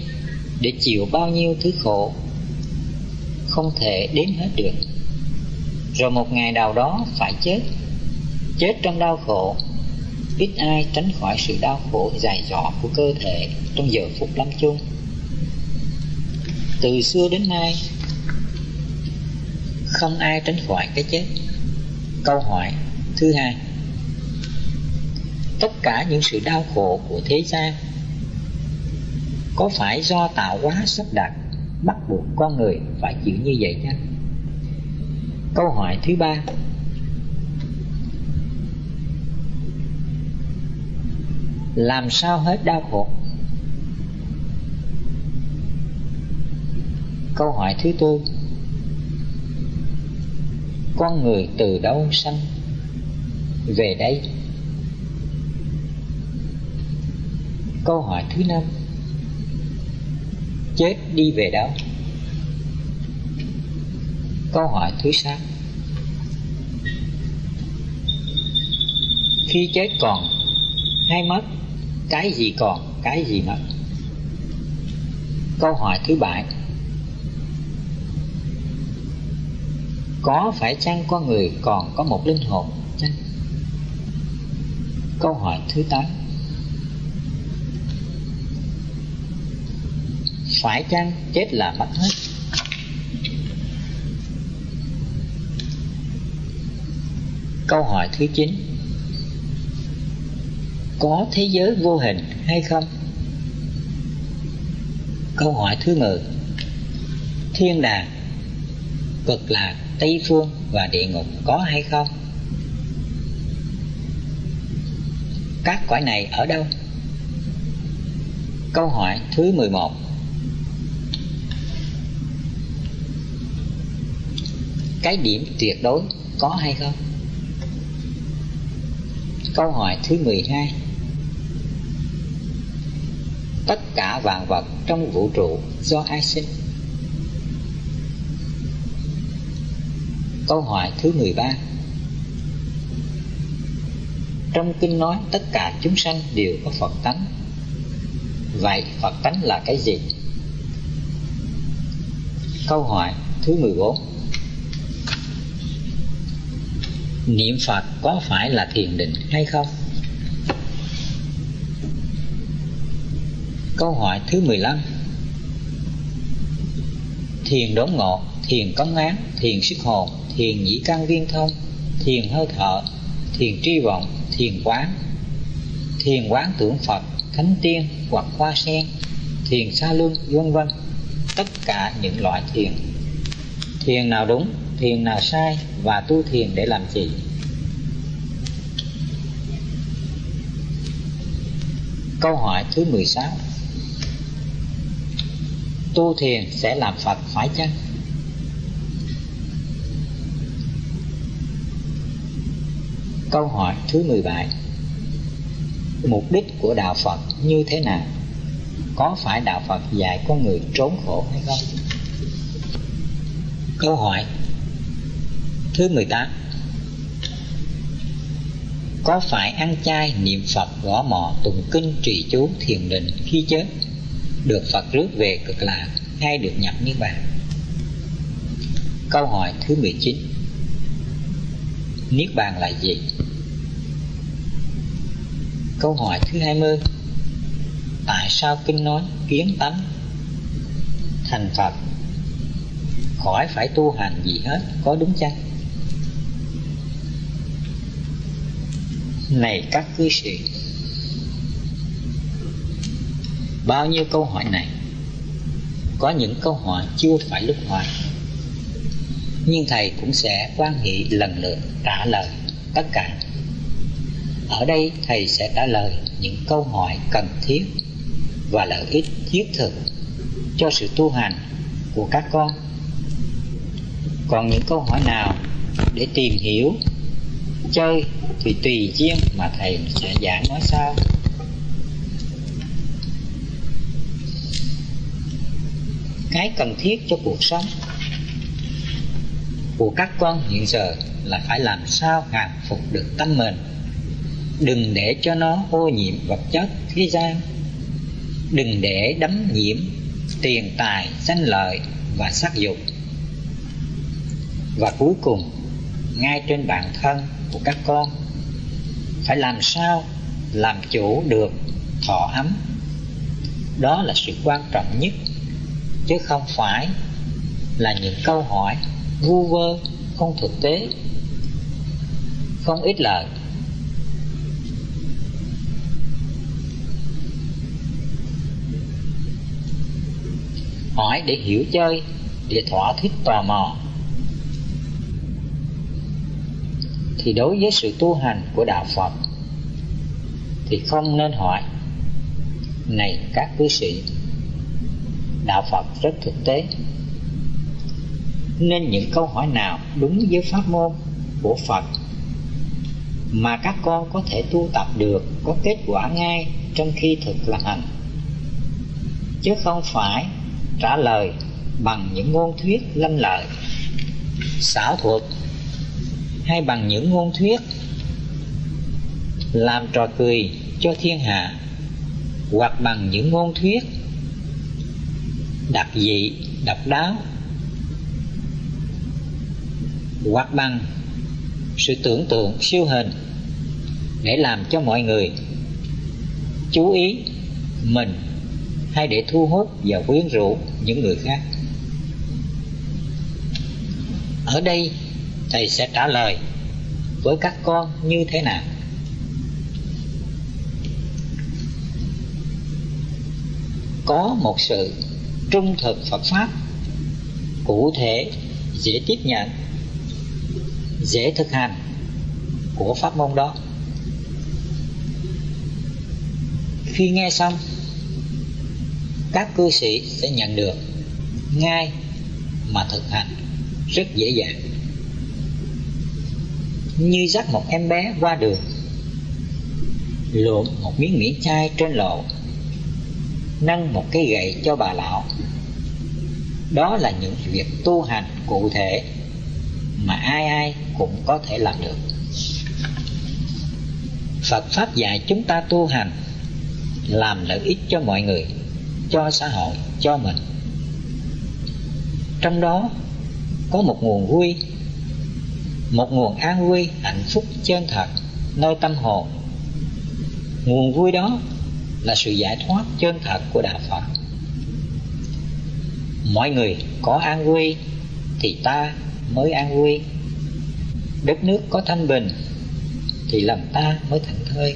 để chịu bao nhiêu thứ khổ? Không thể đếm hết được. Rồi một ngày nào đó phải chết. Chết trong đau khổ. Ít ai tránh khỏi sự đau khổ dài dọ của cơ thể trong giờ phút lâm chung. Từ xưa đến nay, không ai tránh khỏi cái chết. Câu hỏi thứ hai. Tất cả những sự đau khổ của thế gian có phải do tạo hóa sắp đặt bắt buộc con người phải chịu như vậy chứ. Câu hỏi thứ ba. Làm sao hết đau khổ? Câu hỏi thứ tư. Con người từ đâu sanh? Về đây. Câu hỏi thứ năm chết, đi về đâu? Câu hỏi thứ sáu. Khi chết còn hay mất? Cái gì còn, cái gì mất? Câu hỏi thứ bảy. Có phải chăng con người còn có một linh hồn chăng? Câu hỏi thứ tám. phải chăng? Chết là mất hết. Câu hỏi thứ chín. Có thế giới vô hình hay không? Câu hỏi thứ 10 thiên đàng, cực lạc, tây phương và địa ngục có hay không? Các cõi này ở đâu? Câu hỏi thứ 11 cái điểm tuyệt đối có hay không? Câu hỏi thứ 12 tất cả vạn vật trong vũ trụ do ai sinh? Câu hỏi thứ 13 trong kinh nói tất cả chúng sanh đều có Phật tánh. Vậy Phật tánh là cái gì? Câu hỏi thứ 14 Niệm Phật có phải là thiền định hay không? Câu hỏi thứ 15 Thiền đốn ngộ, thiền cống án, thiền sức hồn, thiền nhĩ căn viên thông, thiền hơi thở, thiền tri vọng, thiền quán, thiền quán tưởng Phật, thánh tiên hoặc hoa sen, thiền xa luân, vân vân. Tất cả những loại thiền. Thiền nào đúng, thiền là sai và tu thiền để làm gì? Câu hỏi thứ 16 Tu thiền sẽ làm Phật phải chăng? Câu hỏi thứ 17 Mục đích của Đạo Phật như thế nào? Có phải Đạo Phật dạy con người trốn khổ hay không? Câu hỏi thứ 18 Có phải ăn chay, niệm Phật, gõ mò, tụng kinh, trì chú, thiền định khi chết Được Phật rước về cực lạc hay được nhập Niết Bàn? Câu hỏi thứ 19 Niết Bàn là gì? Câu hỏi thứ 20 Tại sao Kinh nói kiến tánh thành Phật khỏi phải tu hành gì hết có đúng chăng? Này các cư sĩ. Bao nhiêu câu hỏi này? Có những câu hỏi chưa phải lúc hỏi. Nhưng Thầy cũng sẽ quan hệ lần lượt trả lời tất cả. Ở đây thầy sẽ trả lời những câu hỏi cần thiết và lợi ích thiết thực cho sự tu hành của các con. Còn những câu hỏi nào để tìm hiểu, chơi, thì tùy duyên mà thầy sẽ giảng nói sau. Cái cần thiết cho cuộc sống của các con hiện giờ là phải làm sao hàng phục được tâm mình. Đừng để cho nó ô nhiễm vật chất thế gian. Đừng để đắm nhiễm tiền tài, danh lợi và sắc dục. Và cuối cùng, ngay trên bản thân của các con. Phải làm sao làm chủ được thọ ấm? Đó là sự quan trọng nhất, chứ không phải là những câu hỏi vu vơ không thực tế. Không ít lời. Hỏi để hiểu chơi, để thỏa thích tò mò. Thì đối với sự tu hành của đạo Phật thì không nên hỏi, này các cư sĩ, đạo Phật rất thực tế. Nên những câu hỏi nào đúng với pháp môn của Phật mà các con có thể tu tập được, có kết quả ngay trong khi thực là hành? Chứ không phải trả lời bằng những ngôn thuyết lanh lợi, xảo thuật hay bằng những ngôn thuyết. Làm trò cười cho thiên hạ, hoặc bằng những ngôn thuyết. Đặc dị độc đáo. Hoặc bằng sự tưởng tượng siêu hình để làm cho mọi người chú ý mình hay để thu hút và quyến rũ những người khác. Ở đây thầy sẽ trả lời, với các con như thế nào? Có một sự trung thực phật pháp, cụ thể, dễ tiếp nhận, dễ thực hành của pháp môn đó. Khi nghe xong, các cư sĩ sẽ nhận được ngay mà thực hành rất dễ dàng như dắt một em bé qua đường luộc một miếng miễn chai trên lộ nâng một cây gậy cho bà lão. Đó là những việc tu hành cụ thể mà ai ai cũng có thể làm được. Phật pháp dạy chúng ta tu hành làm lợi ích cho mọi người, cho xã hội, cho mình. Trong đó có một nguồn vui một nguồn an vui, hạnh phúc chân thật, nơi tâm hồn. Nguồn vui đó là sự giải thoát chân thật của đạo phật. Mọi người có an vui thì ta mới an vui. Đất nước có thanh bình thì lòng ta mới thảnh thơi.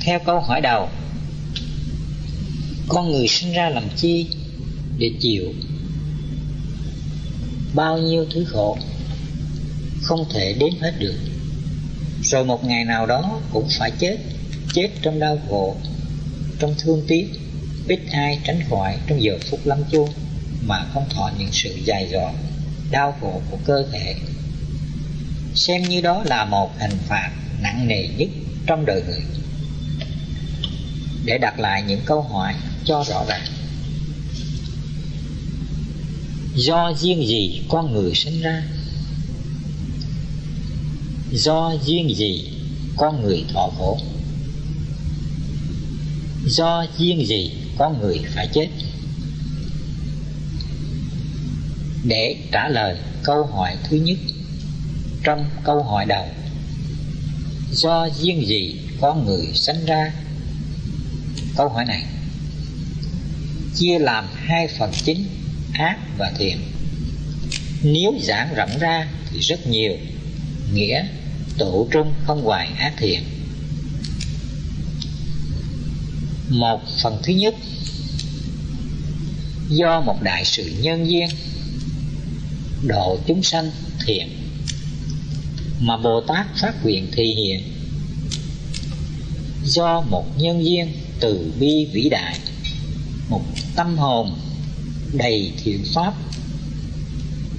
Theo câu hỏi đầu, con người sinh ra làm chi để chịu bao nhiêu thứ khổ, không thể đếm hết được. Rồi một ngày nào đó cũng phải chết chết trong đau khổ, trong thương tiếc, ít ai tránh khỏi trong giờ phút lâm chung mà không thọ những sự dài dò, đau khổ của cơ thể. Xem như đó là một hình phạt nặng nề nhất trong đời người. Để đặt lại những câu hỏi cho rõ ràng do duyên gì con người sinh ra? Do duyên gì con người thọ khổ? Do duyên gì con người phải chết? Để trả lời câu hỏi thứ nhất trong câu hỏi đầu. Do duyên gì con người sinh ra? Câu hỏi này chia làm hai phần chính ác và thiện nếu giảng rộng ra thì rất nhiều, nghĩa tổ trung không hoài ác thiện một phần thứ nhất, do một đại sự nhân duyên, độ chúng sanh thiện mà bồ tát phát nguyện thị hiện. Do một nhân duyên từ bi vĩ đại, một tâm hồn đầy thiện pháp.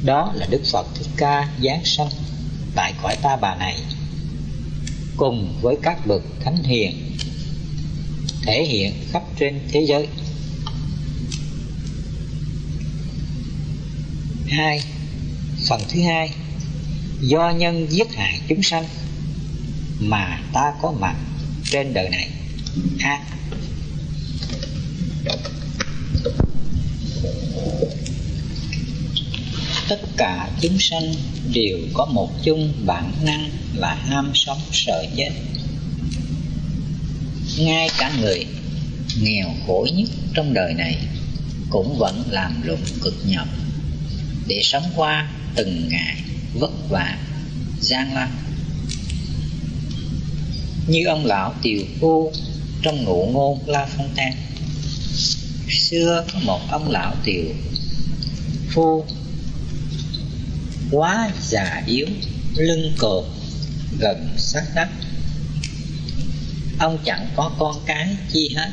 Đó là đức phật thích ca giáng sanh tại cõi ta bà này, cùng với các bậc thánh hiền thể hiện khắp trên thế giới. Hai, phần thứ hai, do nhân giết hại chúng sanh mà ta có mặt trên đời này. Ha. Tất cả chúng sanh đều có một chung bản năng là ham sống sợ chết ngay cả người nghèo khổ nhất trong đời này cũng vẫn làm lụng cực nhọc để sống qua từng ngày vất vả, gian lao. như ông lão tiều phu trong ngụ ngôn la phong tan xưa có một ông lão tiều phu quá già yếu, lưng cột gần sát đất ông chẳng có con cái chi hết.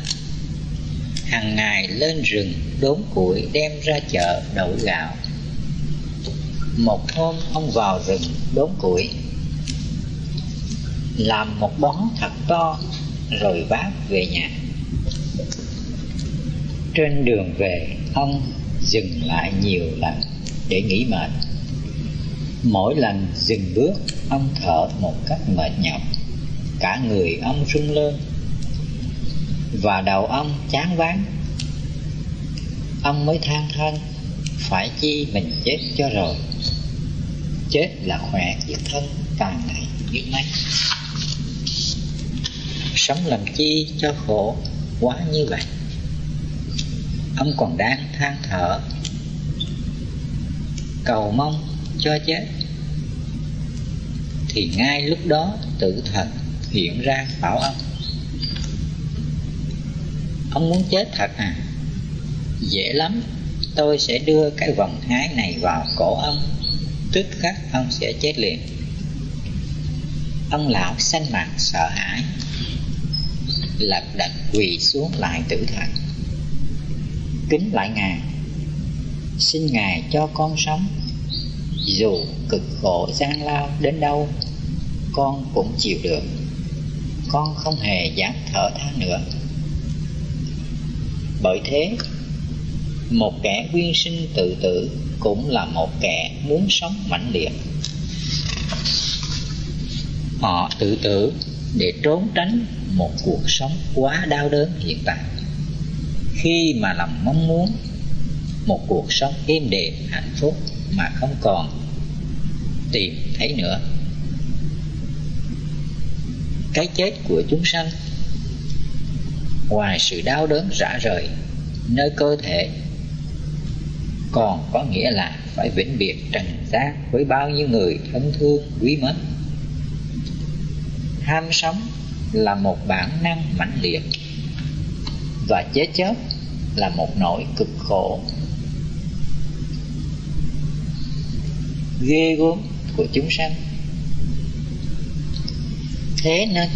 Hàng ngày lên rừng, đốn củi đem ra chợ đậu gạo. Một hôm ông vào rừng, đốn củi. Làm một bó thật to, rồi vác về nhà. Trên đường về, ông dừng lại nhiều lần để nghỉ mệt mỗi lần dừng bước, ông thở một cách mệt nhọc. Cả người ông rung lên. Và đầu ông chán ván. Ông mới than thân, phải chi mình chết cho rồi. Chết là khỏe giết thân càng này biết mấy sống làm chi cho khổ quá như vậy? Ông còn đang than thở. Cầu mong cho chết. Thì ngay lúc đó tự thần hiện ra bảo ông. Ông muốn chết thật à? Dễ lắm, tôi sẽ đưa cái vòng hái này vào cổ ông. Tức khắc ông sẽ chết liền. Ông lão xanh mặt sợ hãi lật đật quỳ xuống lại tử thần. Kính lại ngài, xin ngài cho con sống dù cực khổ gian lao đến đâu, con cũng chịu được. Con không hề dám thở than nữa. Bởi thế, một kẻ quyên sinh tự tử cũng là một kẻ muốn sống mãnh liệt. Họ tự tử để trốn tránh một cuộc sống quá đau đớn hiện tại. Khi mà lòng mong muốn một cuộc sống êm đềm, hạnh phúc mà không còn tìm thấy nữa. Cái chết của chúng sanh, ngoài sự đau đớn rã rời nơi cơ thể, còn có nghĩa là phải vĩnh biệt trần gian với bao nhiêu người thân thương, quý mến. Ham sống là một bản năng mãnh liệt và chết chóc là một nỗi cực khổ. Ghê gớm của chúng sanh. Thế nên,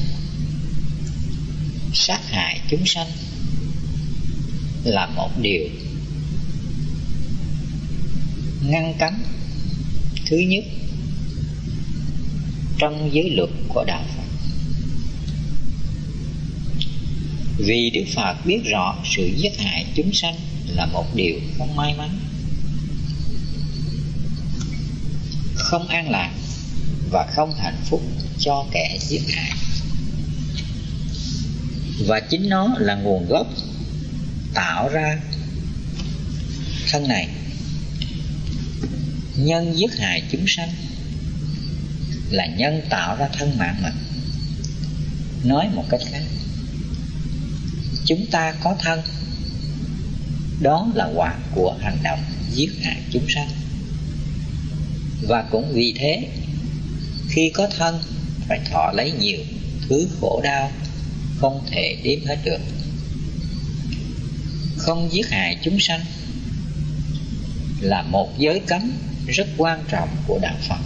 sát hại chúng sanh là một điều ngăn cấm thứ nhất trong giới luật của đạo Phật. Vì Đức Phật biết rõ sự giết hại chúng sanh là một điều không may mắn. Không an lạc và không hạnh phúc cho kẻ giết hại. Và chính nó là nguồn gốc tạo ra thân này. Nhân giết hại chúng sanh là nhân tạo ra thân mạng mình. Nói một cách khác, chúng ta có thân, đó là quả của hành động giết hại chúng sanh và cũng vì thế, khi có thân, phải thọ lấy nhiều thứ khổ đau, không thể đếm hết được. Không giết hại chúng sanh là một giới cấm rất quan trọng của đạo Phật.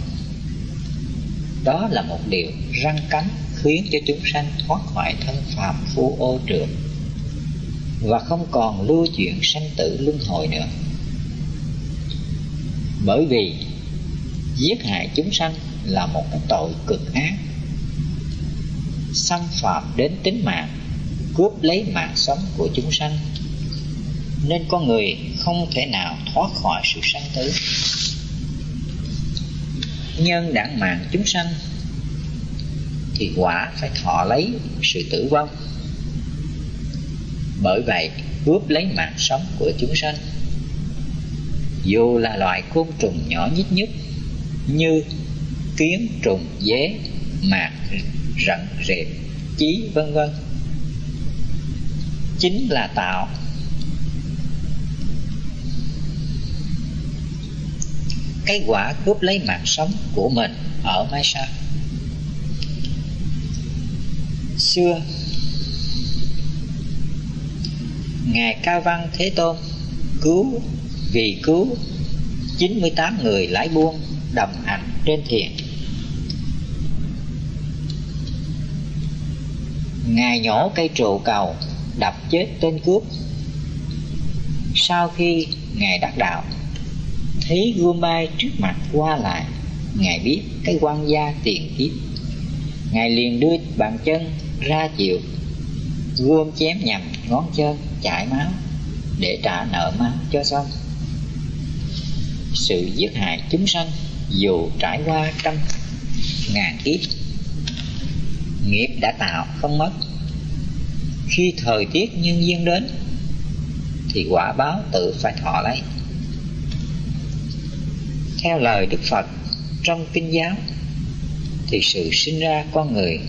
Đó là một điều răng cánh khiến cho chúng sanh thoát khỏi thân phàm phu ô trượt và không còn lưu chuyện sanh tử luân hồi nữa. Bởi vì giết hại chúng sanh là một cái tội cực ác. Xâm phạm đến tính mạng, cướp lấy mạng sống của chúng sanh. Nên con người không thể nào thoát khỏi sự sanh tử. Nhân đảng mạng chúng sanh, thì quả phải thọ lấy sự tử vong. Bởi vậy, cướp lấy mạng sống của chúng sanh, dù là loại côn trùng nhỏ nhất nhất như kiến trùng dế, mạc rận rệp chí, vân vân. Chính là tạo. Cái quả cướp lấy mạng sống của mình ở mai sau xưa, ngài cao văn thế tôn cứu vì cứu 98 người lái buôn đồng hành trên thuyền ngài nhổ cây trụ cầu, đập chết tên cướp. Sau khi ngài đắc đạo, thấy gươm bay trước mặt qua lại, ngài biết cái quan gia tiền kiếp. Ngài liền đưa bàn chân ra chịu. Gươm chém nhầm ngón chân, chảy máu, để trả nợ máu cho xong. Sự giết hại chúng sanh dù trải qua trăm ngàn kiếp, nghiệp đã tạo không mất. Khi thời tiết nhân duyên đến, thì quả báo tự phải thọ lấy. Theo lời đức phật trong kinh giáo, thì sự sinh ra con người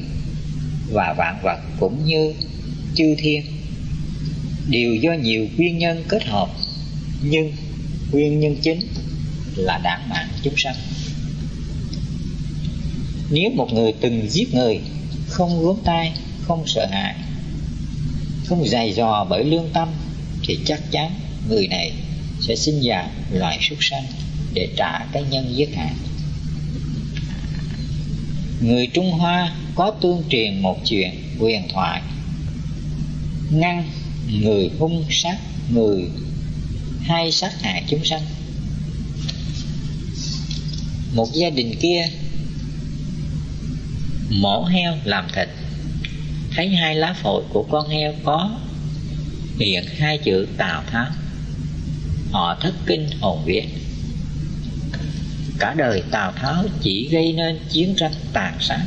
và vạn vật cũng như chư thiên đều do nhiều nguyên nhân kết hợp, nhưng nguyên nhân chính là đảng mạng chúng sanh. Nếu một người từng giết người, không gớm tay không sợ hãi, không dày dò bởi lương tâm, thì chắc chắn người này sẽ sinh ra loài súc sanh để trả cái nhân giết hại người trung hoa có tương truyền một chuyện huyền thoại. Ngăn người hung sát người hay sát hại chúng sanh một gia đình kia mổ heo làm thịt. Thấy hai lá phổi của con heo có hiện hai chữ tào tháo họ thất kinh hồn vía. Cả đời tào tháo chỉ gây nên chiến tranh tàn sát,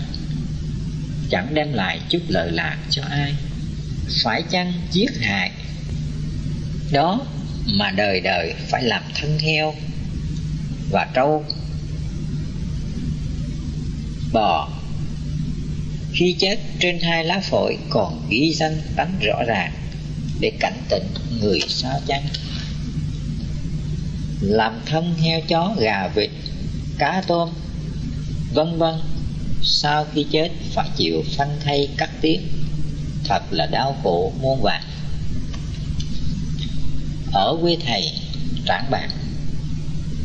chẳng đem lại chút lợi lạc cho ai. Phải chăng giết hại đó mà đời đời phải làm thân heo và trâu bò. Khi chết, trên hai lá phổi còn ghi danh tánh rõ ràng để cảnh tỉnh người sao chăng. Làm thân heo chó, gà vịt, cá tôm, vân vân, sau khi chết phải chịu phân thay cắt tiết. Thật là đau khổ, muôn vàn. Ở quê thầy, trảng bạc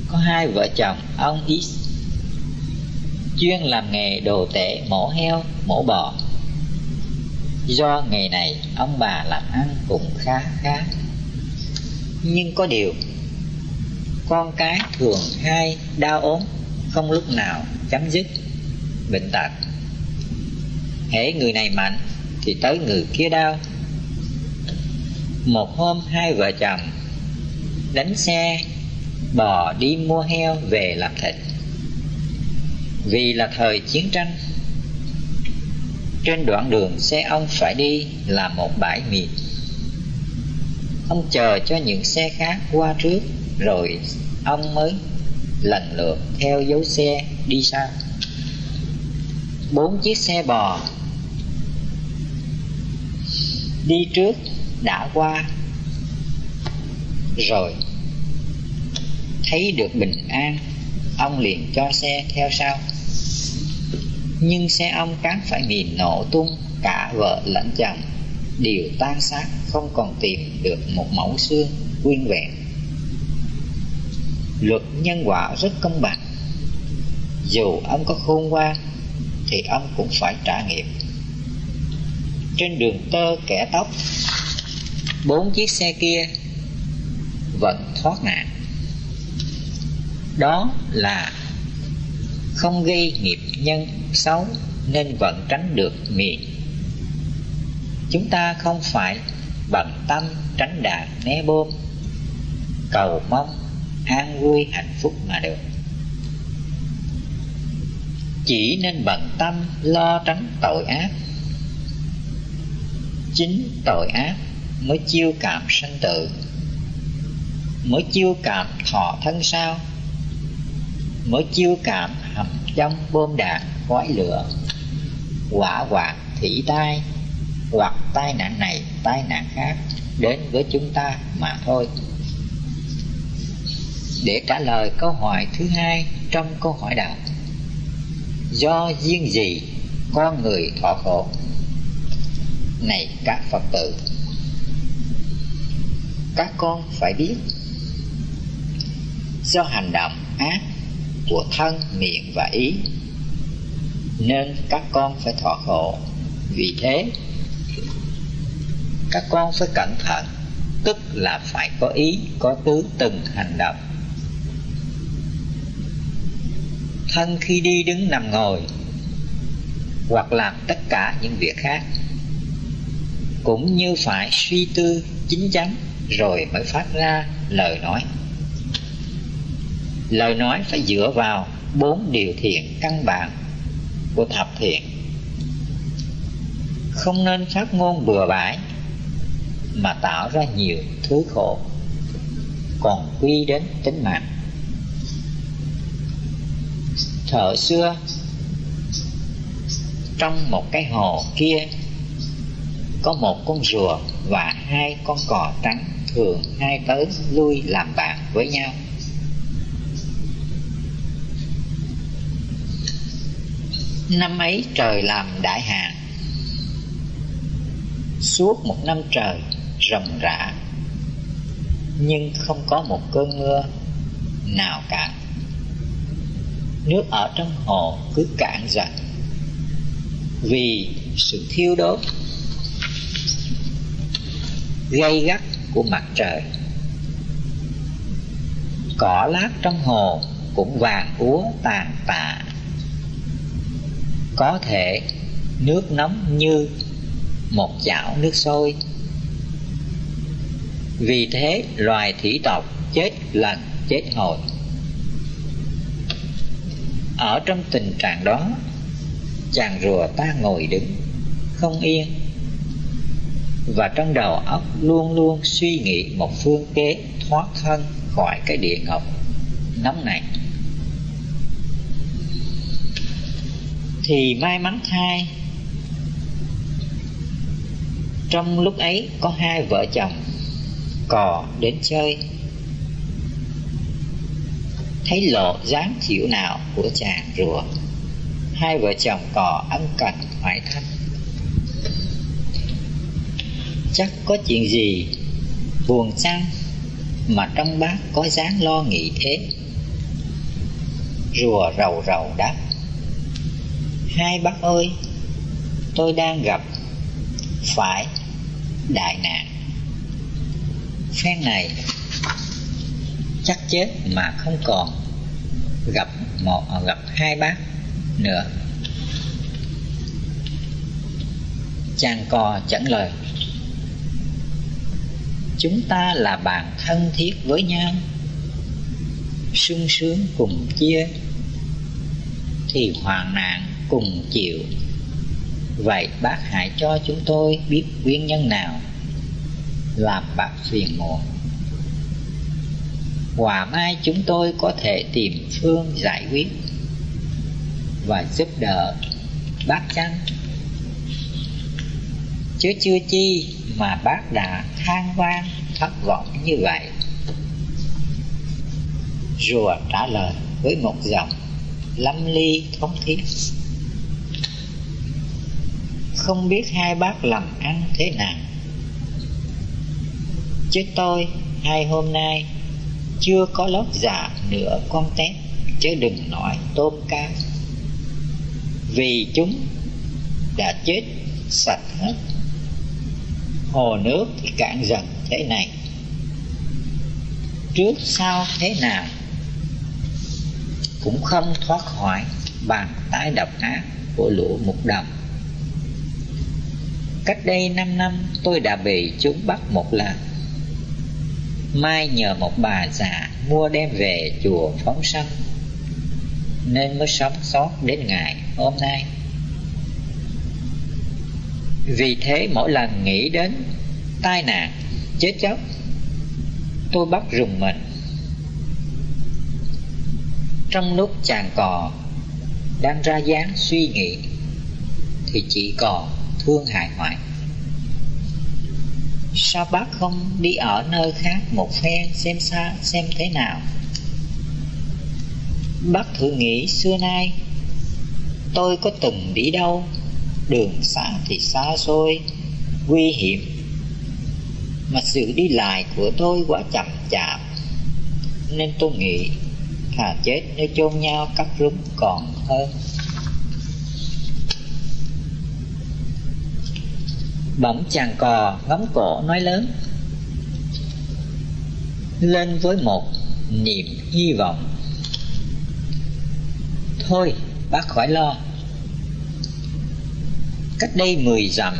có hai vợ chồng, ông Is chuyên làm nghề đồ tể, mổ heo, mổ bò. Do nghề này, ông bà làm ăn cũng khá khá. Nhưng có điều, con cái thường hay đau ốm, không lúc nào chấm dứt bệnh tật. Hễ người này mạnh, thì tới người kia đau. Một hôm, hai vợ chồng đánh xe bò đi mua heo về làm thịt vì là thời chiến tranh, trên đoạn đường xe ông phải đi là một bãi mìn. Ông chờ cho những xe khác qua trước, rồi ông mới lần lượt theo dấu xe đi sau bốn chiếc xe bò đi trước đã qua, rồi thấy được bình an, ông liền cho xe theo sau nhưng xe ông cán phải bị nổ tung, cả vợ lẫn chồng. Đều tan xác, không còn tìm được một mẫu xương nguyên vẹn. Luật nhân quả rất công bằng. Dù ông có khôn ngoan, thì ông cũng phải trả nghiệp. Trên đường tơ kẻ tóc, bốn chiếc xe kia vẫn thoát nạn. Đó là không gây nghiệp nhân xấu nên vẫn tránh được miệng. Chúng ta không phải bằng tâm tránh đạn né bom, cầu mong an vui hạnh phúc mà được. Chỉ nên bận tâm lo tránh tội ác. Chính tội ác mới chiêu cảm sanh tử, mới chiêu cảm thọ thân sao, mới chiêu cảm trong bom đạn, khói lửa, quả quạt, thủy tai, hoặc tai nạn này, tai nạn khác đến với chúng ta mà thôi. Để trả lời câu hỏi thứ hai trong câu hỏi đạo, do duyên gì con người thọ khổ? Này các phật tử, các con phải biết, do hành động ác của thân, miệng và ý. Nên các con phải thọ khổ. Vì thế, các con phải cẩn thận, tức là phải có ý, có tứ từng hành động. Thân khi đi đứng nằm ngồi, hoặc làm tất cả những việc khác, cũng như phải suy tư chính chắn, rồi mới phát ra lời nói lời nói phải dựa vào bốn điều thiện căn bản của thập thiện. Không nên phát ngôn bừa bãi mà tạo ra nhiều thứ khổ, còn quy đến tính mạng. Thợ xưa, trong một cái hồ kia, có một con rùa và hai con cò trắng thường hai tới lui làm bạn với nhau. Năm ấy trời làm đại hạn. Suốt một năm trời rầm rã, nhưng không có một cơn mưa nào cả. Nước ở trong hồ cứ cạn dần vì sự thiêu đốt gây gắt của mặt trời. Cỏ lát trong hồ cũng vàng úa tàn tạ có thể nước nóng như một chảo nước sôi. Vì thế, loài thủy tộc chết lần, chết hồi. Ở trong tình trạng đó, chàng rùa ta ngồi đứng, không yên. Và trong đầu óc luôn luôn suy nghĩ một phương kế thoát thân khỏi cái địa ngục nóng này. Thì may mắn thay. Trong lúc ấy, có hai vợ chồng, cò đến chơi. Thấy lộ dáng chịu nào của chàng rùa, hai vợ chồng cò ân cần hỏi thăm. Chắc có chuyện gì buồn chăng mà trong bác có dáng lo nghĩ thế? Rùa rầu rầu đáp hai, bác ơi. Tôi đang gặp phải đại nạn. Phen này chắc chết mà không còn gặp một à, gặp hai bác nữa. Chàng cò chẳng lời, chúng ta là bạn thân thiết với nhau, sung sướng cùng chia thì hoạn nạn cùng chịu. Vậy bác hãy cho chúng tôi biết nguyên nhân nào làm bác phiền muộn. Hòa mai chúng tôi có thể tìm phương giải quyết và giúp đỡ bác chăng? Chứ chưa chi mà bác đã than vang, thất vọng như vậy. Rùa trả lời với một giọng lâm ly thống thiết không biết hai bác làm ăn thế nào. Chứ tôi, hai hôm nay, chưa có lót dạ nửa con tép chứ đừng nói tôm cá. Vì chúng đã chết sạch hết. Hồ nước thì cạn dần thế này. Trước sau thế nào? Cũng không thoát khỏi bàn tay độc ác của lũ mục đồng cách đây 5 năm, tôi đã bị chúng bắt một lần. Mai nhờ một bà già mua đem về chùa phóng sanh, nên mới sống sót đến ngày hôm nay. Vì thế mỗi lần nghĩ đến tai nạn, chết chóc, tôi bắt rùng mình. Trong lúc chàng cò, đang ra dáng suy nghĩ, thì chỉ còn phương hại hoại sao bác không đi ở nơi khác một phen xem xa, xem thế nào? Bác thử nghĩ, xưa nay tôi có từng đi đâu? Đường xa thì xa xôi, nguy hiểm. Mà sự đi lại của tôi quá chậm chạp, nên tôi nghĩ thà chết nơi chôn nhau cắt rúng còn hơn. Bỗng chàng cò ngắm cổ, nói lớn. Lên với một niềm hy vọng. Thôi, bác khỏi lo. Cách đây mười dặm,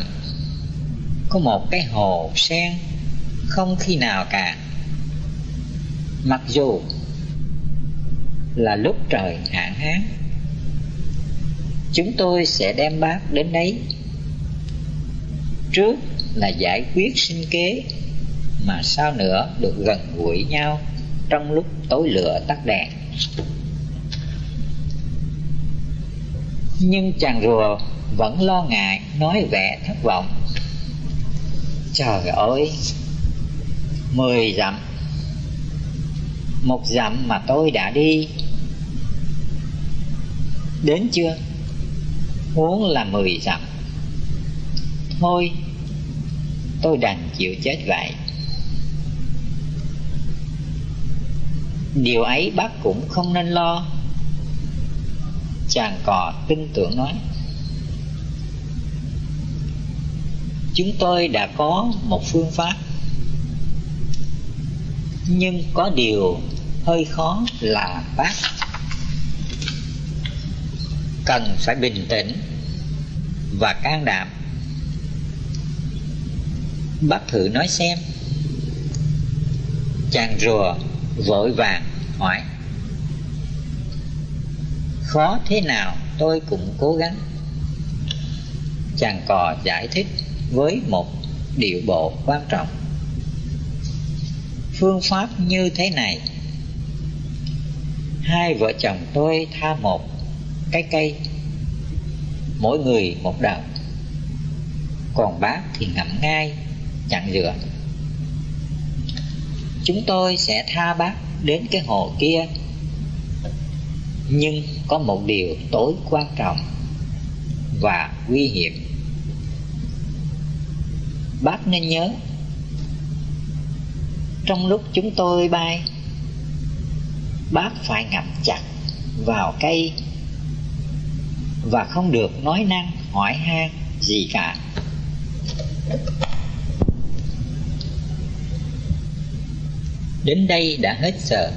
có một cái hồ sen không khi nào cạn. Mặc dù là lúc trời hạn hán, chúng tôi sẽ đem bác đến đấy trước là giải quyết sinh kế, mà sao nữa được gần gũi nhau trong lúc tối lửa tắt đèn. Nhưng chàng rùa vẫn lo ngại, nói vẻ thất vọng. Trời ơi, mười dặm, một dặm mà tôi đã đi. Đến chưa? Huống là mười dặm. Thôi tôi đành chịu chết vậy. Điều ấy bác cũng không nên lo. Chàng cò tin tưởng nói, chúng tôi đã có một phương pháp, nhưng có điều hơi khó là bác cần phải bình tĩnh và can đảm bác thử nói xem. Chàng rùa vội vàng hỏi. Khó thế nào tôi cũng cố gắng. Chàng cò giải thích với một điệu bộ quan trọng. Phương pháp như thế này. Hai vợ chồng tôi tha một cái cây, mỗi người một đầu còn bác thì ngậm ngay chặn rửa. chúng tôi sẽ tha bác đến cái hồ kia. Nhưng có một điều tối quan trọng và nguy hiểm. Bác nên nhớ, trong lúc chúng tôi bay, bác phải ngậm chặt vào cây và không được nói năng hỏi han gì cả. Đến đây đã hết giờ.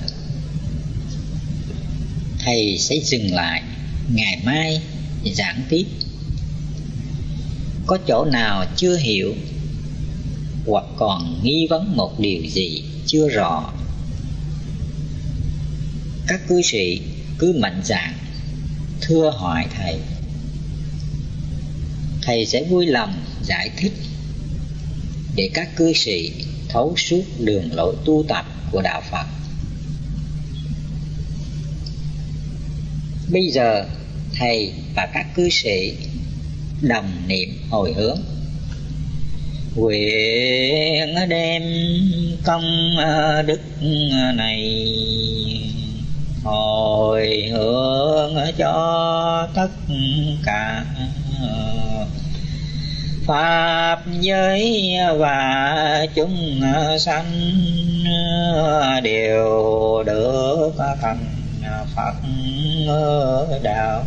Thầy sẽ dừng lại, ngày mai giảng tiếp. Có chỗ nào chưa hiểu hoặc còn nghi vấn một điều gì chưa rõ, các cư sĩ cứ mạnh dạn thưa hỏi thầy. Thầy sẽ vui lòng giải thích để các cư sĩ thấu suốt đường lối tu tập của đạo phật. Bây giờ thầy và các cư sĩ đồng niệm hồi hướng. Nguyện đem công ờ, đức ờ, này hồi hướng cho tất cả pháp giới và chúng sanh đều được thành phật đạo